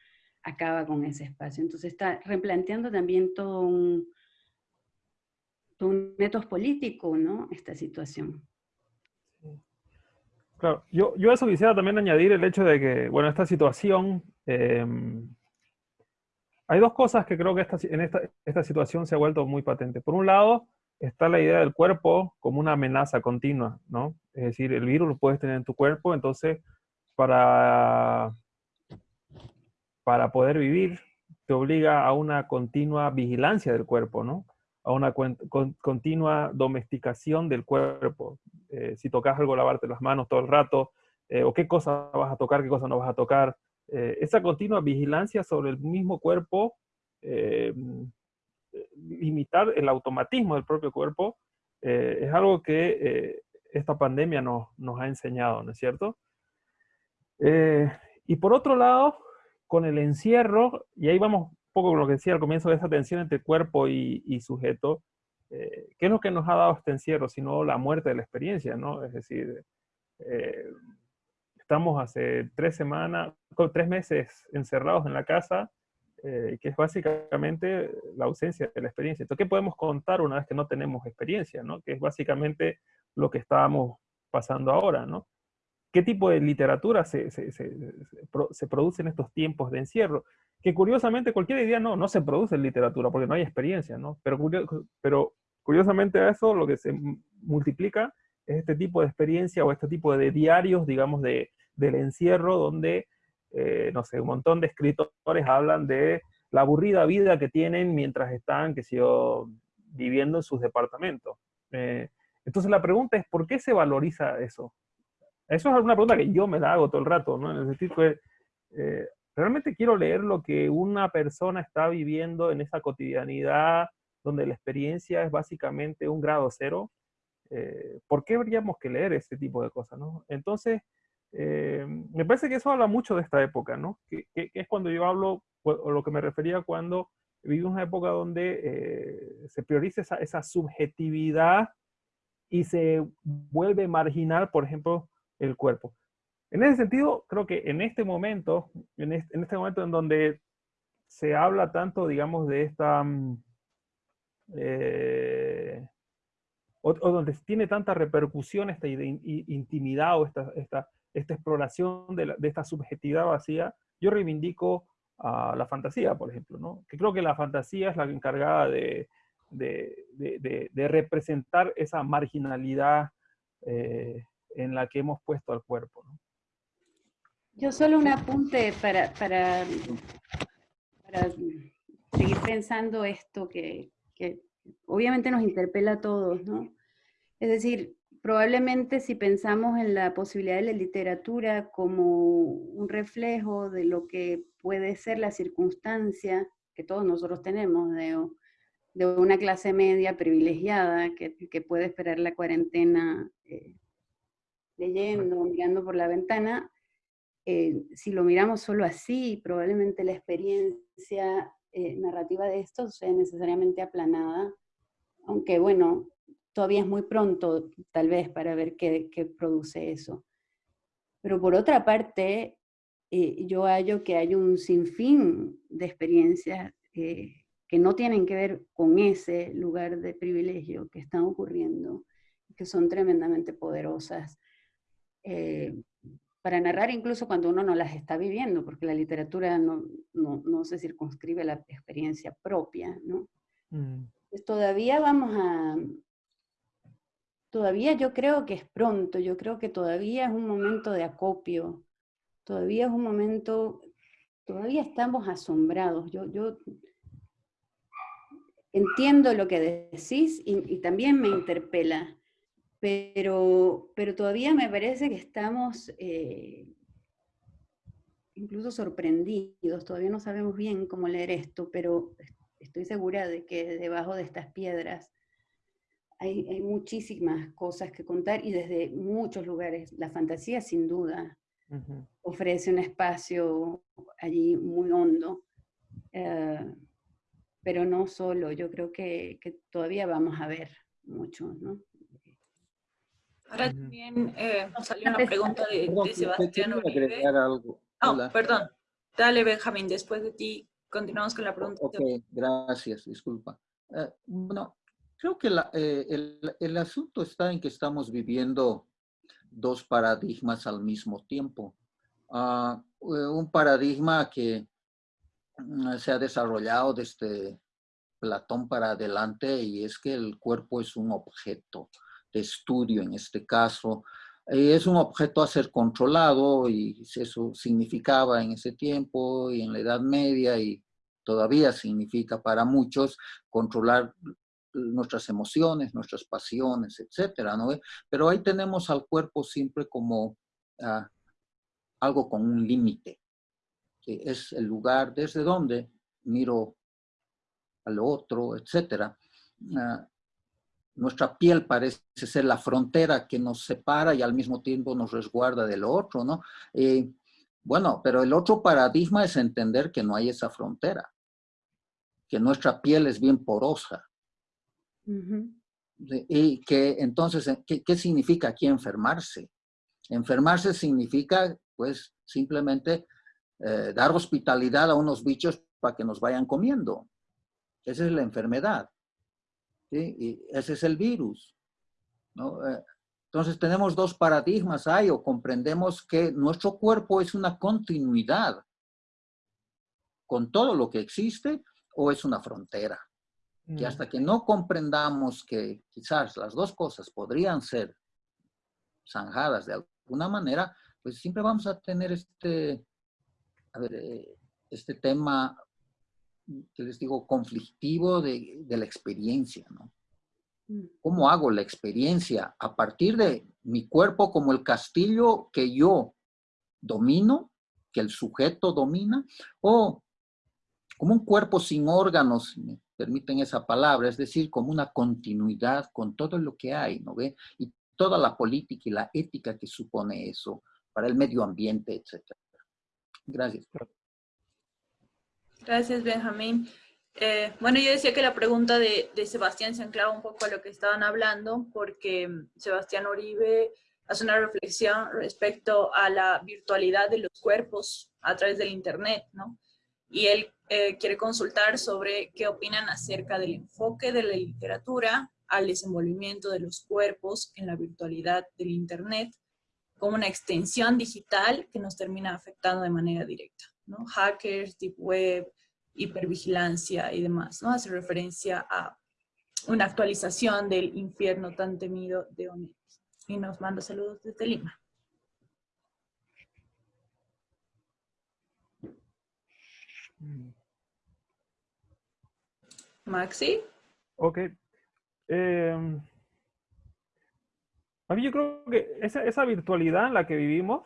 acaba con ese espacio. Entonces está replanteando también todo un, un método político, ¿no? Esta situación. Claro, yo, yo eso quisiera también añadir el hecho de que, bueno, esta situación em, hay dos cosas que creo que en esta, situación se ha vuelto muy patente. Por un lado, está la idea del cuerpo como una amenaza continua, ¿no? Es decir, el virus lo puedes tener en tu cuerpo, entonces para, para poder vivir te obliga a una continua vigilancia del cuerpo, ¿no? A una continua domesticación del cuerpo. Eh, si tocas algo, lavarte las manos todo el rato, eh, o qué cosa vas a tocar, qué cosa no vas a tocar, eh, esa continua vigilancia sobre el mismo cuerpo, eh, limitar el automatismo del propio cuerpo, eh, es algo que esta pandemia nos, ha enseñado, ¿no es cierto? y por otro lado, con el encierro, y ahí vamos un poco con lo que decía al comienzo de esa tensión entre cuerpo y, y sujeto, ¿qué es lo que nos ha dado este encierro? Sino la muerte de la experiencia, ¿no? Es decir, estamos hace tres semanas, tres meses encerrados en la casa, eh, que es básicamente la ausencia de la experiencia. Entonces, ¿qué podemos contar una vez que no tenemos experiencia? ¿no? Que es básicamente lo que estábamos pasando ahora. ¿no? ¿Qué tipo de literatura se, se, se, produce en estos tiempos de encierro? Que curiosamente cualquier día no, no se produce en literatura porque no hay experiencia, ¿no? Pero, pero curiosamente a eso lo que se multiplica es este tipo de experiencia o este tipo de diarios, digamos, de, del encierro, donde, eh, no sé, un montón de escritores hablan de la aburrida vida que tienen mientras están, que viviendo en sus departamentos. Eh, entonces la pregunta es, ¿por qué se valoriza eso? Eso es una pregunta que yo me la hago todo el rato, ¿no? En el que eh, realmente quiero leer lo que una persona está viviendo en esa cotidianidad, donde la experiencia es básicamente un grado cero. ¿Por qué habríamos que leer ese tipo de cosas, no? Entonces, eh, me parece que eso habla mucho de esta época, ¿no? Que, es cuando yo hablo, o lo que me refería cuando vivimos una época donde eh, se prioriza esa, subjetividad y se vuelve marginal, por ejemplo, el cuerpo. En ese sentido, creo que en este momento, en este, momento en donde se habla tanto, digamos, de esta... Mm, eh, o, donde tiene tanta repercusión esta intimidad o esta, esta, esta exploración de, esta subjetividad vacía, yo reivindico a la fantasía, por ejemplo, ¿no? que creo que la fantasía es la encargada de, representar esa marginalidad eh, en la que hemos puesto al cuerpo. Yo solo un apunte para, para, seguir pensando esto que, que obviamente nos interpela a todos, ¿no? Es decir, probablemente si pensamos en la posibilidad de la literatura como un reflejo de lo que puede ser la circunstancia que todos nosotros tenemos de, de una clase media privilegiada que, que puede esperar la cuarentena eh, leyendo, mirando por la ventana, eh, si lo miramos solo así, probablemente la experiencia eh, narrativa de esto sea necesariamente aplanada, aunque bueno, todavía es muy pronto, tal vez, para ver qué, produce eso. Pero por otra parte, eh, yo hallo que hay un sinfín de experiencias eh, que no tienen que ver con ese lugar de privilegio que están ocurriendo, que son tremendamente poderosas, eh, para narrar incluso cuando uno no las está viviendo, porque la literatura no, no, se circunscribe a la experiencia propia, ¿no? Mm. Pues todavía vamos a, todavía yo creo que es pronto, yo creo que todavía es un momento de acopio, todavía es un momento, todavía estamos asombrados. Yo, yo, entiendo lo que decís y, también me interpela, pero, pero todavía me parece que estamos eh, incluso sorprendidos, todavía no sabemos bien cómo leer esto, pero estoy segura de que debajo de estas piedras hay, muchísimas cosas que contar y desde muchos lugares. La fantasía sin duda ofrece un espacio allí muy hondo, eh, pero no solo, yo creo que, todavía vamos a ver mucho, ¿no? Ahora también eh, salió una pregunta de, Sebastián Uribe. Algo. Oh, perdón. Dale, Benjamín, después de ti continuamos con la pregunta. Ok, gracias, disculpa. Eh, bueno, creo que eh, el, el, asunto está en que estamos viviendo dos paradigmas al mismo tiempo. Eh, un paradigma que mm, se ha desarrollado desde Platón para adelante y es que el cuerpo es un objeto de estudio en este caso, eh, es un objeto a ser controlado y eso significaba en ese tiempo y en la Edad Media y todavía significa para muchos controlar nuestras emociones, nuestras pasiones, etcétera, ¿no? Pero ahí tenemos al cuerpo siempre como ah, algo con un límite, que es el lugar desde donde miro al otro, etcétera. Ah, nuestra piel parece ser la frontera que nos separa y al mismo tiempo nos resguarda del otro, ¿no? Eh, bueno, pero el otro paradigma es entender que no hay esa frontera, que nuestra piel es bien porosa. Y que entonces, eh, ¿qué, significa aquí enfermarse? Enfermarse significa, pues, simplemente eh, dar hospitalidad a unos bichos para que nos vayan comiendo. Esa es la enfermedad. Y ese es el virus. Eh, entonces tenemos dos paradigmas ahí, o comprendemos que nuestro cuerpo es una continuidad con todo lo que existe, o es una frontera. Y mm. hasta que no comprendamos que quizás las dos cosas podrían ser zanjadas de alguna manera, pues siempre vamos a tener este, eh, este tema que les digo, conflictivo de, la experiencia, ¿no? Mm. ¿Cómo hago la experiencia a partir de mi cuerpo como el castillo que yo domino, que el sujeto domina, o como un cuerpo sin órganos, me permiten esa palabra, es decir, como una continuidad con todo lo que hay, ¿no ve? Y toda la política y la ética que supone eso para el medio ambiente, etc. Gracias. Gracias, Benjamín. Eh, bueno, yo decía que la pregunta de, Sebastián se anclaba un poco a lo que estaban hablando, porque mm, Sebastián Oribe hace una reflexión respecto a la virtualidad de los cuerpos a través del Internet, ¿no? Y él eh, quiere consultar sobre qué opinan acerca del enfoque de la literatura al desenvolvimiento de los cuerpos en la virtualidad del Internet como una extensión digital que nos termina afectando de manera directa. Hackers, deep web, hipervigilancia y demás, ¿no? Hace referencia a una actualización del infierno tan temido de Onet. Y nos manda saludos desde Lima. Maxi. Ok. Eh, a mí yo creo que esa, esa virtualidad en la que vivimos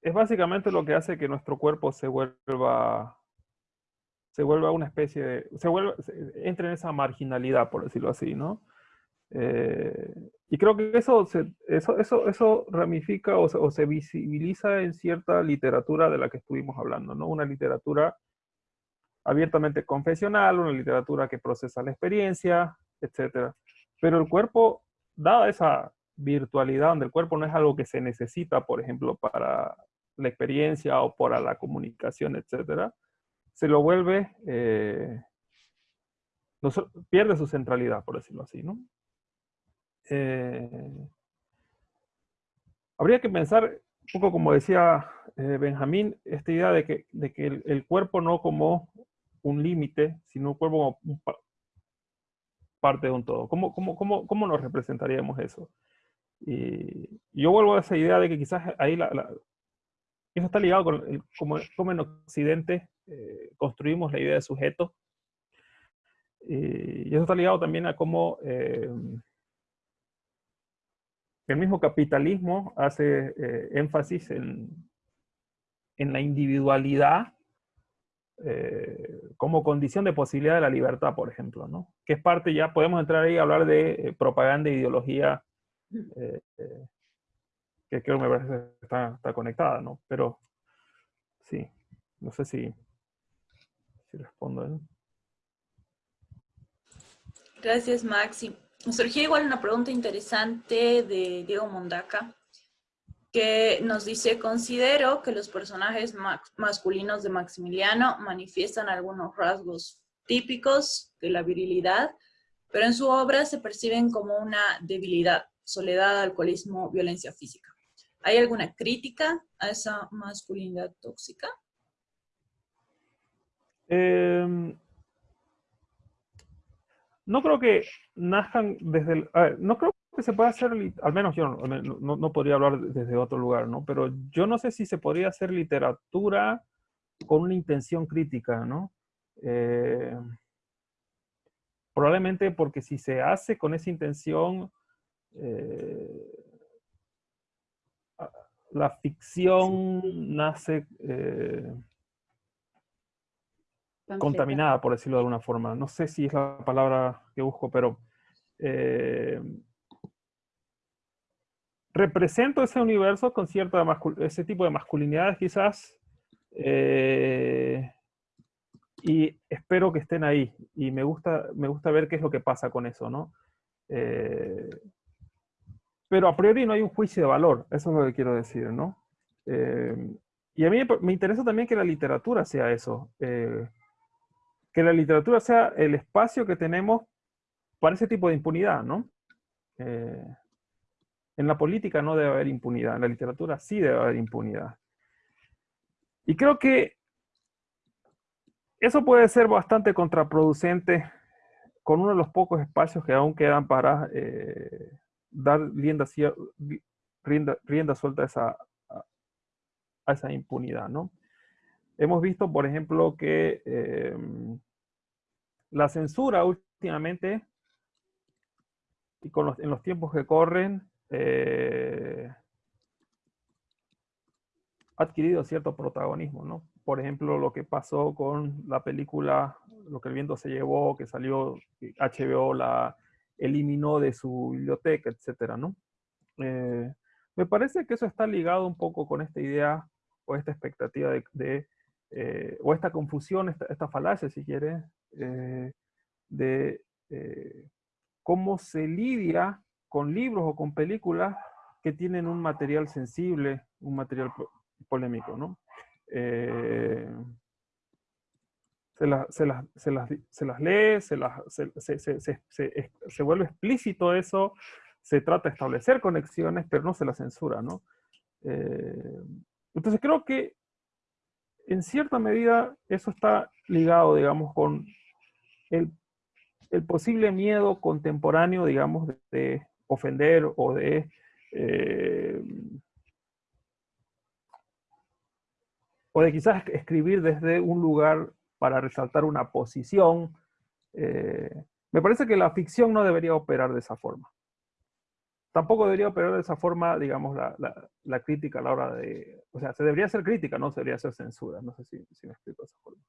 es básicamente lo que hace que nuestro cuerpo se vuelva se vuelva una especie de, se vuelva, entre en esa marginalidad, por decirlo así, ¿no? Eh, y creo que eso, eso, eso, eso ramifica o se, visibiliza en cierta literatura de la que estuvimos hablando, ¿no? Una literatura abiertamente confesional, una literatura que procesa la experiencia, etc. Pero el cuerpo, dada esa virtualidad, donde el cuerpo no es algo que se necesita, por ejemplo, para la experiencia o para la comunicación, etcétera, se lo vuelve, eh, pierde su centralidad, por decirlo así, ¿no? Eh, habría que pensar, un poco como decía eh, Benjamín, esta idea de que, de que el, cuerpo no como un límite, sino un cuerpo como parte de un todo. ¿Cómo, cómo, cómo, cómo nos representaríamos eso? Y yo vuelvo a esa idea de que quizás ahí la, eso está ligado con cómo, en Occidente eh, construimos la idea de sujeto. y eso está ligado también a cómo eh, el mismo capitalismo hace eh, énfasis en, en, la individualidad eh, como condición de posibilidad de la libertad, por ejemplo, ¿no? Que es parte, ya podemos entrar ahí a hablar de propaganda e ideología, que creo me parece que está, está conectada, ¿no? Pero sí, no sé si, si respondo. Gracias, Maxi. Me surgió igual una pregunta interesante de Diego Mondaca, que nos dice, considero que los personajes masculinos de Maximiliano manifiestan algunos rasgos típicos de la virilidad, pero en su obra se perciben como una debilidad, soledad, alcoholismo, violencia física. ¿Hay alguna crítica a esa masculinidad tóxica? Eh, no creo que nazcan desde el, no creo que se pueda hacer, al menos yo no, podría hablar desde otro lugar, ¿no? Pero yo no sé si se podría hacer literatura con una intención crítica, ¿no? Eh, probablemente porque si se hace con esa intención, eh, la ficción nace eh, contaminada, por decirlo de alguna forma. No sé si es la palabra que busco, pero eh, represento ese universo con cierta ese tipo de masculinidades quizás eh, y espero que estén ahí y me gusta, me gusta ver qué es lo que pasa con eso, ¿no? Eh, pero a priori no hay un juicio de valor, eso es lo que quiero decir, ¿no? y a mí me interesa también que la literatura sea eso que la literatura sea el espacio que tenemos para ese tipo de impunidad, ¿no? Eh, en la política no debe haber impunidad, en la literatura sí debe haber impunidad. Y creo que eso puede ser bastante contraproducente con uno de los pocos espacios que aún quedan para eh, dar rienda, suelta a esa, a esa impunidad, ¿no? Hemos visto, por ejemplo, que em, la censura últimamente, y con en los tiempos que corren, eh, ha adquirido cierto protagonismo, ¿no? Por ejemplo, lo que pasó con la película Lo que el viento se llevó, que salió, HBO la eliminó de su biblioteca, etcétera, ¿no? Eh, me parece que eso está ligado un poco con esta idea o esta expectativa de, eh, o esta confusión, esta, falacia, si quiere, eh, de eh, cómo se lidia con libros o con películas que tienen un material sensible, un material polémico, ¿no? Se, se, las, se, las, se, las, lee, se, las, se, vuelve explícito eso, se trata de establecer conexiones, pero no se la censura, ¿no? entonces creo que en cierta medida eso está ligado, digamos, con el, posible miedo contemporáneo, digamos, de, ofender o de... Eh, o de quizás escribir desde un lugar para resaltar una posición. Eh, me parece que la ficción no debería operar de esa forma. Tampoco debería operar de esa forma, digamos, la, crítica a la hora de... O sea, se debería hacer crítica, no se debería hacer censura. No sé si, si me explico de esa forma.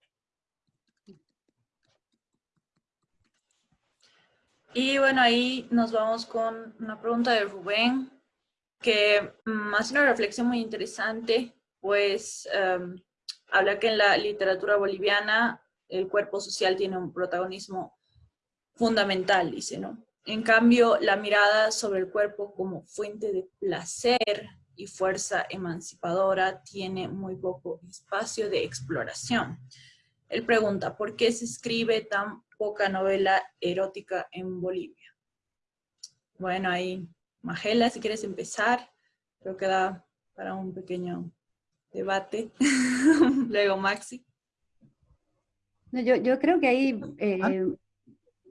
Y bueno, ahí nos vamos con una pregunta de Rubén, que mm, hace una reflexión muy interesante, pues em, habla que en la literatura boliviana el cuerpo social tiene un protagonismo fundamental, dice, ¿no? En cambio, la mirada sobre el cuerpo como fuente de placer y fuerza emancipadora tiene muy poco espacio de exploración. Él pregunta, ¿por qué se escribe tan poca novela erótica en Bolivia. Bueno, ahí, Magela, si quieres empezar, creo que da para un pequeño debate. <laughs> Luego Maxi. Yo, yo, creo que hay eh,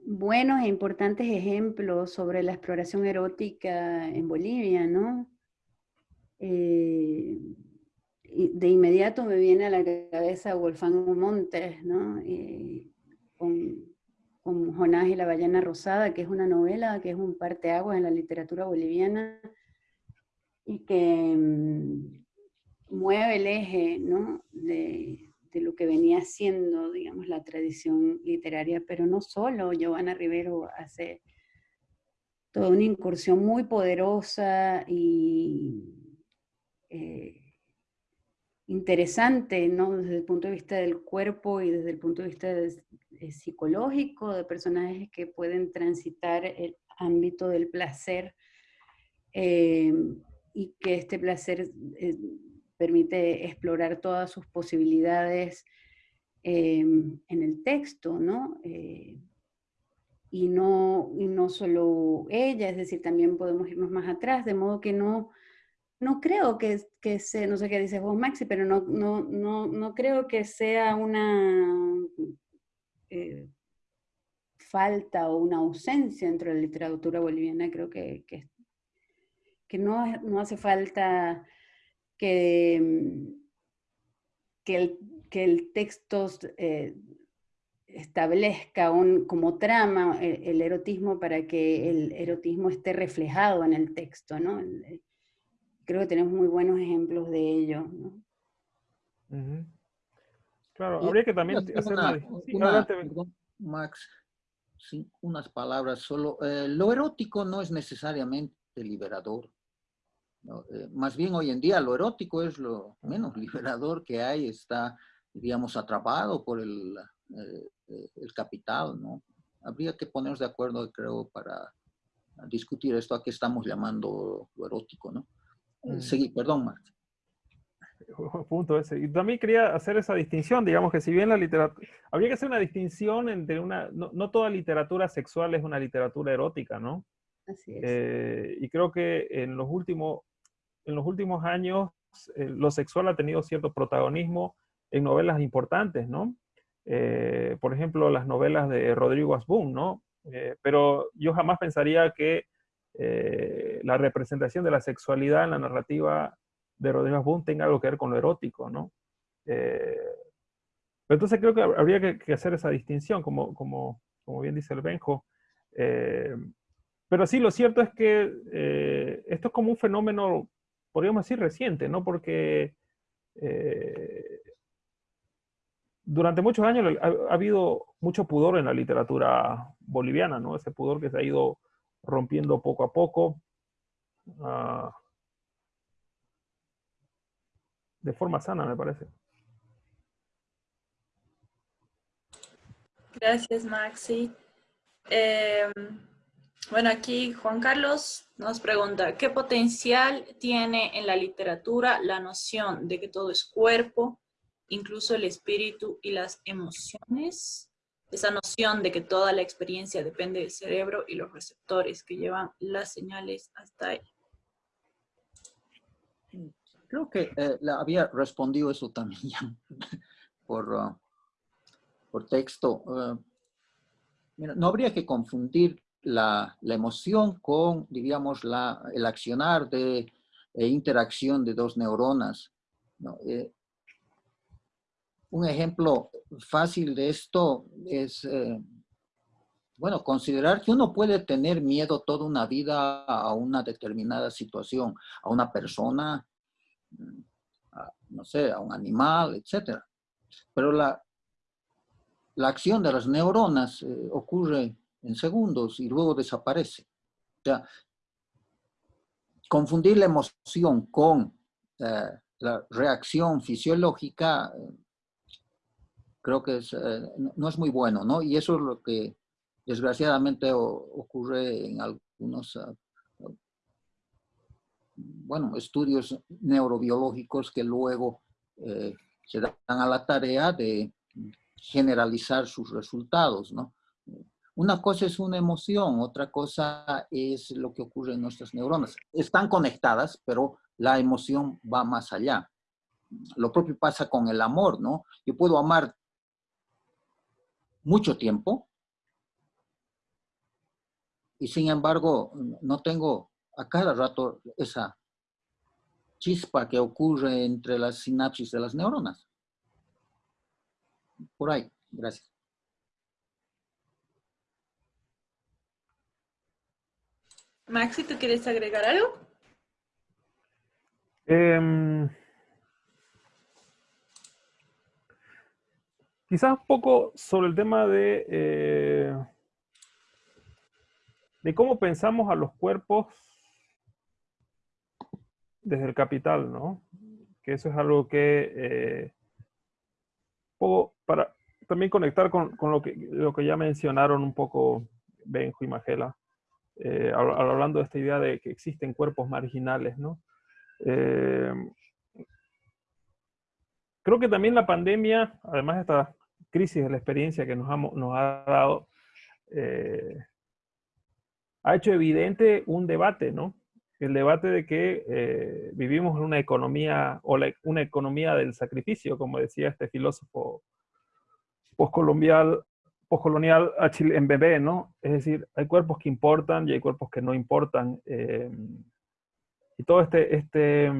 buenos e importantes ejemplos sobre la exploración erótica en Bolivia, ¿no? Eh, de inmediato me viene a la cabeza Wolfgang Montes, ¿no? con con Jonás y la ballena rosada, que es una novela, que es un parteaguas en la literatura boliviana, y que mm, mueve el eje ¿no? de, de, lo que venía siendo, digamos, la tradición literaria, pero no solo, Giovanna Rivero hace toda una incursión muy poderosa y eh, interesante, ¿no? Desde el punto de vista del cuerpo y desde el punto de vista eh, psicológico, de personajes que pueden transitar el ámbito del placer eh, y que este placer permite explorar todas sus posibilidades en el texto, ¿no? y no, y no solo ella, es decir, también podemos irnos más atrás, de modo que no, no creo que, que sea, no sé qué dices vos Maxi, pero no, no, no, no creo que sea una eh, falta o una ausencia dentro de la literatura boliviana, creo que, que, no, no, hace falta que, que, el, que el texto eh, establezca un, como trama eh, el, erotismo para que el erotismo esté reflejado en el texto, ¿no? Creo que tenemos muy buenos ejemplos de ello, ¿no? Claro, habría que también hacer una, Max, sí, unas palabras solo. Eh, lo erótico no es necesariamente liberador. Eh, más bien hoy en día lo erótico es lo menos liberador que hay, está, digamos, atrapado por el, eh, el capital, ¿no? Habría que ponernos de acuerdo, creo, para discutir esto a qué estamos llamando lo erótico, ¿no? Eh, mm. Seguí, perdón, Marta. <laughs> Punto ese. Y también quería hacer esa distinción, digamos que si bien la literatura, habría que hacer una distinción entre una, no, toda literatura sexual es una literatura erótica, ¿no? Así es. Eh, y creo que en los últimos, en los últimos años lo sexual ha tenido cierto protagonismo en novelas importantes, ¿no? Eh, por ejemplo, las novelas de Rodrigo Asbun, ¿no? Eh, pero yo jamás pensaría que eh, la representación de la sexualidad en la narrativa de Rodrigo Asbun tenga algo que ver con lo erótico, ¿no? entonces creo que habría que, hacer esa distinción, como, como, como, bien dice el Benjo. pero sí, lo cierto es que esto es como un fenómeno, podríamos decir, reciente, ¿no? Porque durante muchos años ha, habido mucho pudor en la literatura boliviana, ¿no? Ese pudor que se ha ido rompiendo poco a poco. Ah, de forma sana, me parece. Gracias, Maxi. Em, bueno, aquí Juan Carlos nos pregunta, ¿qué potencial tiene en la literatura la noción de que todo es cuerpo, incluso el espíritu y las emociones, esa noción de que toda la experiencia depende del cerebro y los receptores que llevan las señales hasta ahí. Creo que eh, había respondido eso también <laughs> por, uh, por texto. Uh, no habría que confundir la, emoción con, diríamos, la, el accionar de e interacción de dos neuronas. Eh, un ejemplo fácil de esto es, eh, bueno, considerar que uno puede tener miedo toda una vida a una determinada situación, a una persona, mm, no sé, a un animal, etc. Pero la, la acción de las neuronas eh, ocurre en segundos y luego desaparece. O sea, confundir la emoción con eh, la reacción fisiológica creo que eh, no es muy bueno, ¿no? Y eso es lo que desgraciadamente ocurre en algunos, ah, bueno, estudios neurobiológicos que luego se dan a la tarea de generalizar sus resultados, ¿no? Una cosa es una emoción, otra cosa es lo que ocurre en nuestras neuronas. Están conectadas, pero la emoción va más allá. Lo propio pasa con el amor, ¿no? Yo puedo amar mucho tiempo y sin embargo no tengo a cada rato esa chispa que ocurre entre las sinapsis de las neuronas. Por ahí, gracias. Maxi, ¿tú quieres agregar algo? Em, quizás un poco sobre el tema de, eh, de cómo pensamos a los cuerpos desde el capital, ¿no? Que eso es algo que, eh, para también conectar con, lo, que, lo que ya mencionaron un poco Benjo y Magela, eh, hablando de esta idea de que existen cuerpos marginales, ¿no? Eh, creo que también la pandemia, además de esta crisis de la experiencia que nos ha, nos ha dado, ha hecho evidente un debate, ¿no? el debate de que eh, vivimos en una economía, o una economía del sacrificio, como decía este filósofo postcolonial, postcolonial en bebé, ¿no? Es decir, hay cuerpos que importan y hay cuerpos que no importan. Eh, y todo este, este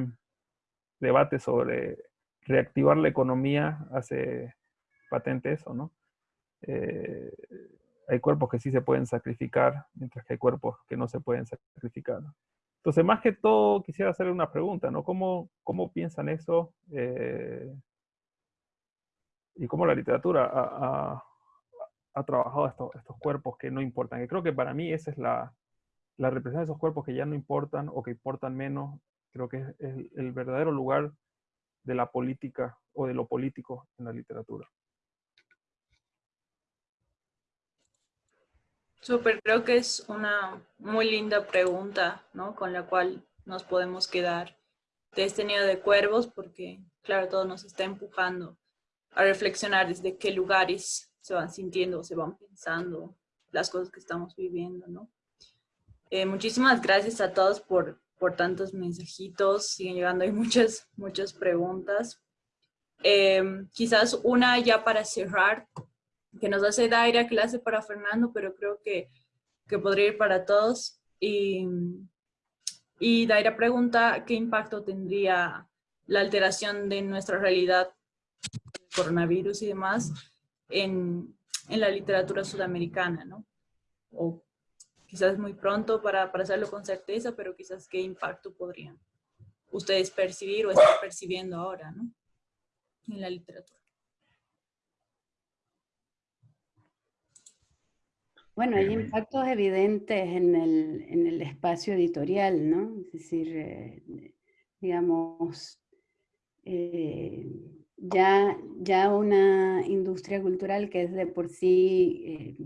debate sobre reactivar la economía hace patente eso, ¿no? Eh, hay cuerpos que sí se pueden sacrificar, mientras que hay cuerpos que no se pueden sacrificar. Entonces, más que todo, quisiera hacerle una pregunta, ¿no? ¿Cómo, cómo piensan eso? Eh, y cómo la literatura ha, ha, trabajado estos, estos, cuerpos que no importan. Y creo que para mí esa es la, la representación de esos cuerpos que ya no importan o que importan menos. Creo que es el verdadero lugar de la política o de lo político en la literatura. Súper, creo que es una muy linda pregunta, ¿no? Con la cual nos podemos quedar de este nido de cuervos, porque, claro, todo nos está empujando a reflexionar desde qué lugares se van sintiendo, se van pensando las cosas que estamos viviendo, ¿no? Eh, muchísimas gracias a todos por, por tantos mensajitos, siguen llegando hay <laughs> muchas, muchas preguntas. Eh, quizás una ya para cerrar, que nos hace Daira clase para Fernando, pero creo que, que podría ir para todos. Y, y Daira pregunta qué impacto tendría la alteración de nuestra realidad, coronavirus y demás, en, en la literatura sudamericana, ¿no? O quizás muy pronto para, para hacerlo con certeza, pero quizás qué impacto podrían ustedes percibir o estar percibiendo ahora, ¿no? En la literatura. Bueno, hay impactos evidentes en el, en el espacio editorial, ¿no? Es decir, eh, digamos, eh, ya, ya una industria cultural que es de por sí eh,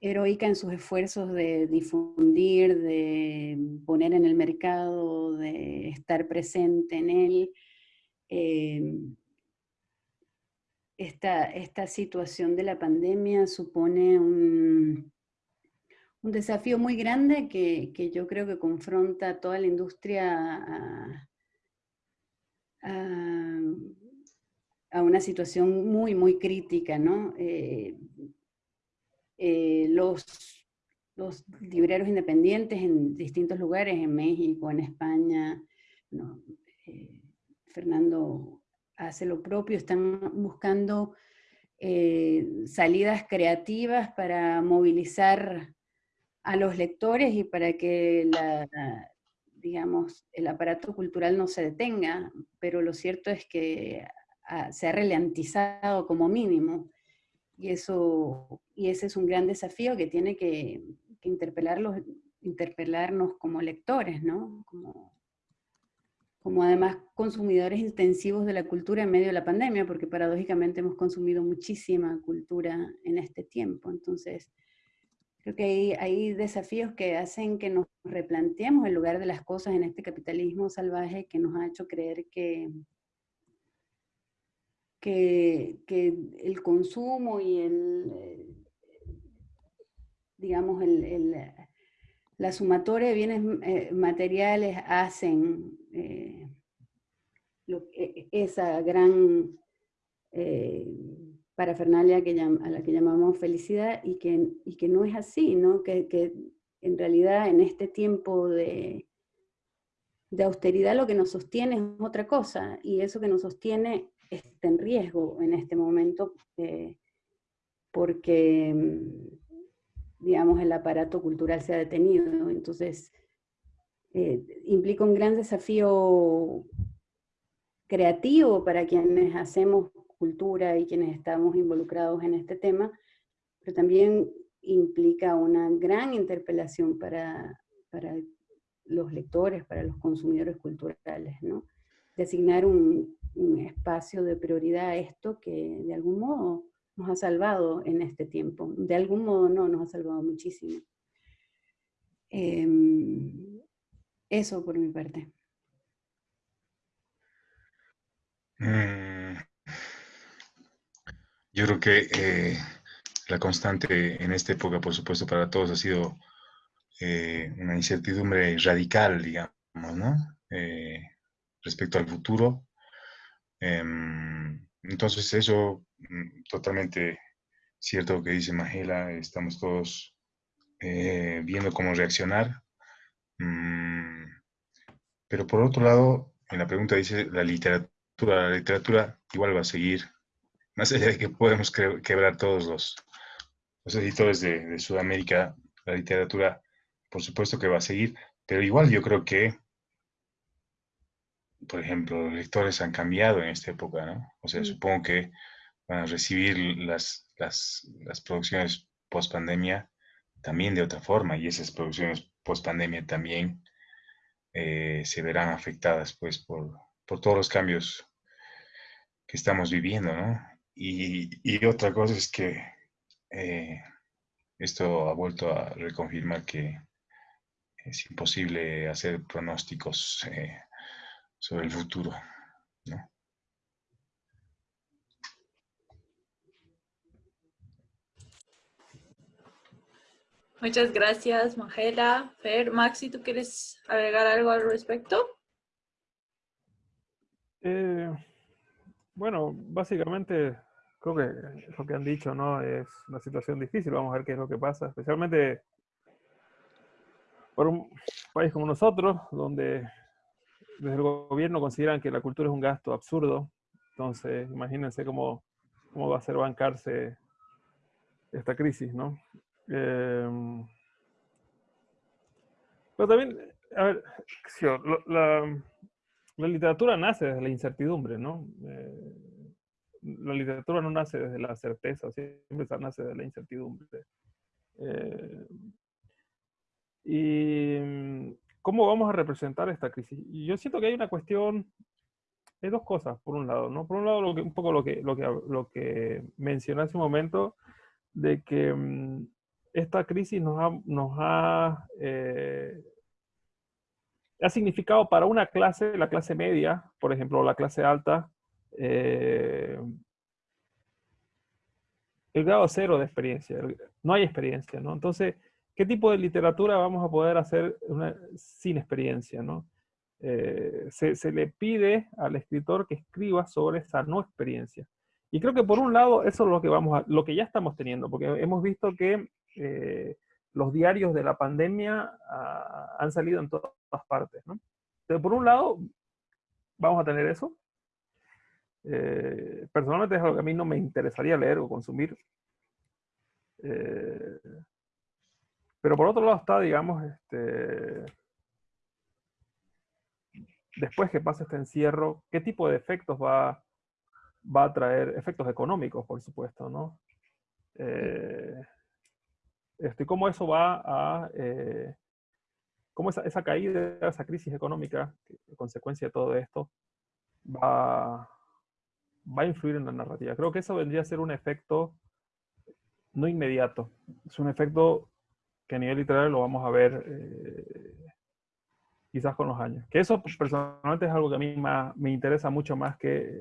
heroica en sus esfuerzos de difundir, de poner en el mercado, de estar presente en él, esta, esta situación de la pandemia supone un, un desafío muy grande que, que, yo creo que confronta toda la industria a, una situación muy, muy crítica, ¿no? Eh, eh, los, los libreros independientes en distintos lugares, en México, en España, eh, Fernando hace lo propio, están buscando salidas creativas para movilizar a los lectores y para que digamos, el aparato cultural no se detenga, pero lo cierto es que se ha relantizado como mínimo, y, eso, y ese es un gran desafío que tiene que, que interpelarnos como lectores, ¿no? Como, como además consumidores intensivos de la cultura en medio de la pandemia, porque paradójicamente hemos consumido muchísima cultura en este tiempo. Entonces, creo que hay, hay desafíos que hacen que nos replanteemos el lugar de las cosas en este capitalismo salvaje que nos ha hecho creer que, que, que el consumo y el, eh, digamos, el, el la sumatoria de bienes eh, materiales hacen eh, e, esa gran eh, parafernalia que a la que llamamos felicidad y que, que no es así, ¿no? Que, en realidad en este tiempo de, de austeridad lo que nos sostiene es otra cosa y eso que nos sostiene está en riesgo en este momento porque digamos, el aparato cultural se ha detenido. Entonces, eh, implica un gran desafío creativo para quienes hacemos cultura y quienes estamos involucrados en este tema, pero también implica una gran interpelación para, para los lectores, para los consumidores culturales, ¿no? Designar un, un espacio de prioridad a esto que de algún modo nos ha salvado en este tiempo. De algún modo no, nos ha salvado muchísimo. Em, eso por mi parte. Mm. Yo creo que eh, la constante en esta época, por supuesto, para todos ha sido eh, una incertidumbre radical, digamos, ¿no? Eh, respecto al futuro. Em, entonces eso, mm, totalmente cierto lo que dice Magela, estamos todos viendo cómo reaccionar. Mm, pero por otro lado, en la pregunta dice, la literatura, la literatura igual va a seguir, más allá de que podemos quebrar todos los, los editores de, Sudamérica, la literatura, por supuesto que va a seguir, pero igual yo creo que, por ejemplo, los lectores han cambiado en esta época, ¿no? O sea, supongo que van a recibir las, las, las producciones post pandemia también de otra forma, y esas producciones post pandemia también eh, se verán afectadas pues por, por, todos los cambios que estamos viviendo, ¿no? Y, y otra cosa es que eh, esto ha vuelto a reconfirmar que es imposible hacer pronósticos eh, sobre el futuro. ¿no? Muchas gracias, Magela. Fer, Maxi, ¿tú quieres agregar algo al respecto? Eh, bueno, básicamente creo que lo que han dicho, ¿no? Es una situación difícil, vamos a ver qué es lo que pasa, especialmente por un país como nosotros, donde desde el gobierno consideran que la cultura es un gasto absurdo, entonces imagínense cómo, cómo va a ser bancarse esta crisis, ¿no? Em, pero también, a ver, la, la literatura nace desde la incertidumbre, ¿no? Eh, la literatura no nace desde la certeza, siempre nace desde la incertidumbre. Eh, y cómo vamos a representar esta crisis. Yo siento que hay una cuestión, hay dos cosas, por un lado, ¿no? Por un lado, lo que, un poco lo que, lo que, lo que mencioné hace un momento, de que mm, esta crisis nos ha, nos ha, eh, ha significado para una clase, la clase media, por ejemplo, la clase alta, eh, el grado cero de experiencia. No hay experiencia, ¿no? Entonces, ¿qué tipo de literatura vamos a poder hacer sin experiencia, ¿no? Eh, se, le pide al escritor que escriba sobre esa no experiencia. Y creo que por un lado eso es lo que, vamos lo que ya estamos teniendo, porque hemos visto que eh, los diarios de la pandemia ah, han salido en todas partes, ¿no? Entonces, por un lado, vamos a tener eso, eh, personalmente es algo que a mí no me interesaría leer o consumir. Eh, pero por otro lado está, digamos, este, después que pase este encierro, ¿qué tipo de efectos va, va a traer? Efectos económicos, por supuesto, ¿no? Eh, este, ¿Cómo eso va a... cómo esa, esa caída, esa crisis económica, consecuencia de todo esto, va, va a influir en la narrativa. Creo que eso vendría a ser un efecto no inmediato. Es un efecto que a nivel literario lo vamos a ver eh, quizás con los años. Que eso personalmente es algo que a mí me interesa mucho más que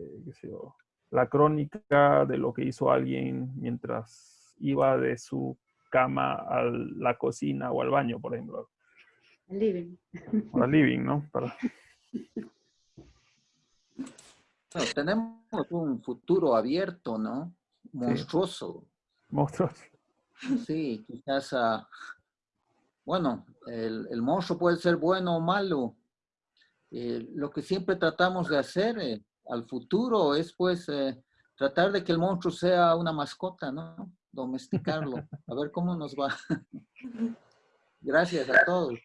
la crónica de lo que hizo alguien mientras iba de su cama a la cocina o al baño, por ejemplo. Al living. al living, ¿no? Para tenemos un futuro abierto, ¿no? Monstruoso. Monstruoso. Sí, quizás, uh, bueno, el, el, monstruo puede ser bueno o malo. Eh, lo que siempre tratamos de hacer eh, al futuro es pues eh, tratar de que el monstruo sea una mascota, ¿no? domesticarlo. A ver cómo nos va. <laughs> Gracias a todos.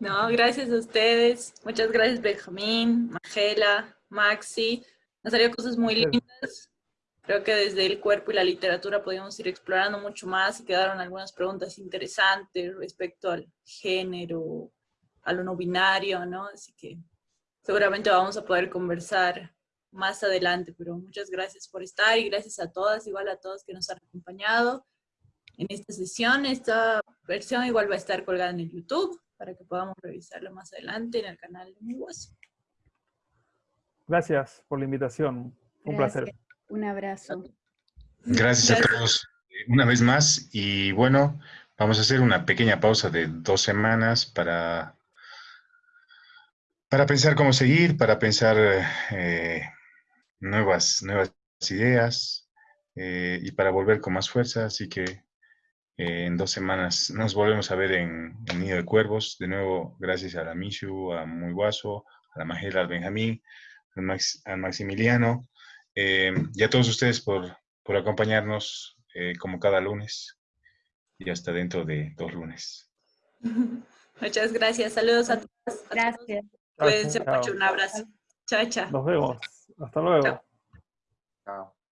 No, gracias a ustedes. Muchas gracias Benjamín, Magela, Maxi. Nos salió cosas muy lindas. Creo que desde el cuerpo y la literatura podíamos ir explorando mucho más y quedaron algunas preguntas interesantes respecto al género, a lo no binario, ¿no? Así que seguramente vamos a poder conversar más adelante, pero muchas gracias por estar y gracias a todas, igual a todos que nos han acompañado en esta sesión. Esta versión igual va a estar colgada en el YouTube para que podamos revisarla más adelante en el canal de Mi Hueso. Gracias por la invitación. Un Gracias. placer. Un abrazo. Gracias a todos eh, una vez más y bueno, vamos a hacer una pequeña pausa de dos semanas para, para pensar cómo seguir, para pensar eh, nuevas, nuevas ideas eh, y para volver con más fuerza. Así que eh, en dos semanas nos volvemos a ver en, en Nido de Cuervos. De nuevo, gracias a la Mishu, a Muy Guaso, a la Magela, al Benjamín, al, Max- al Maximiliano eh, y a todos ustedes por, por acompañarnos eh, como cada lunes y hasta dentro de dos lunes. <laughs> Muchas gracias. Saludos a todos. Gracias. Cuídense mucho. Un abrazo. Chao, chao. Nos vemos. Hasta luego. Chao. Chao.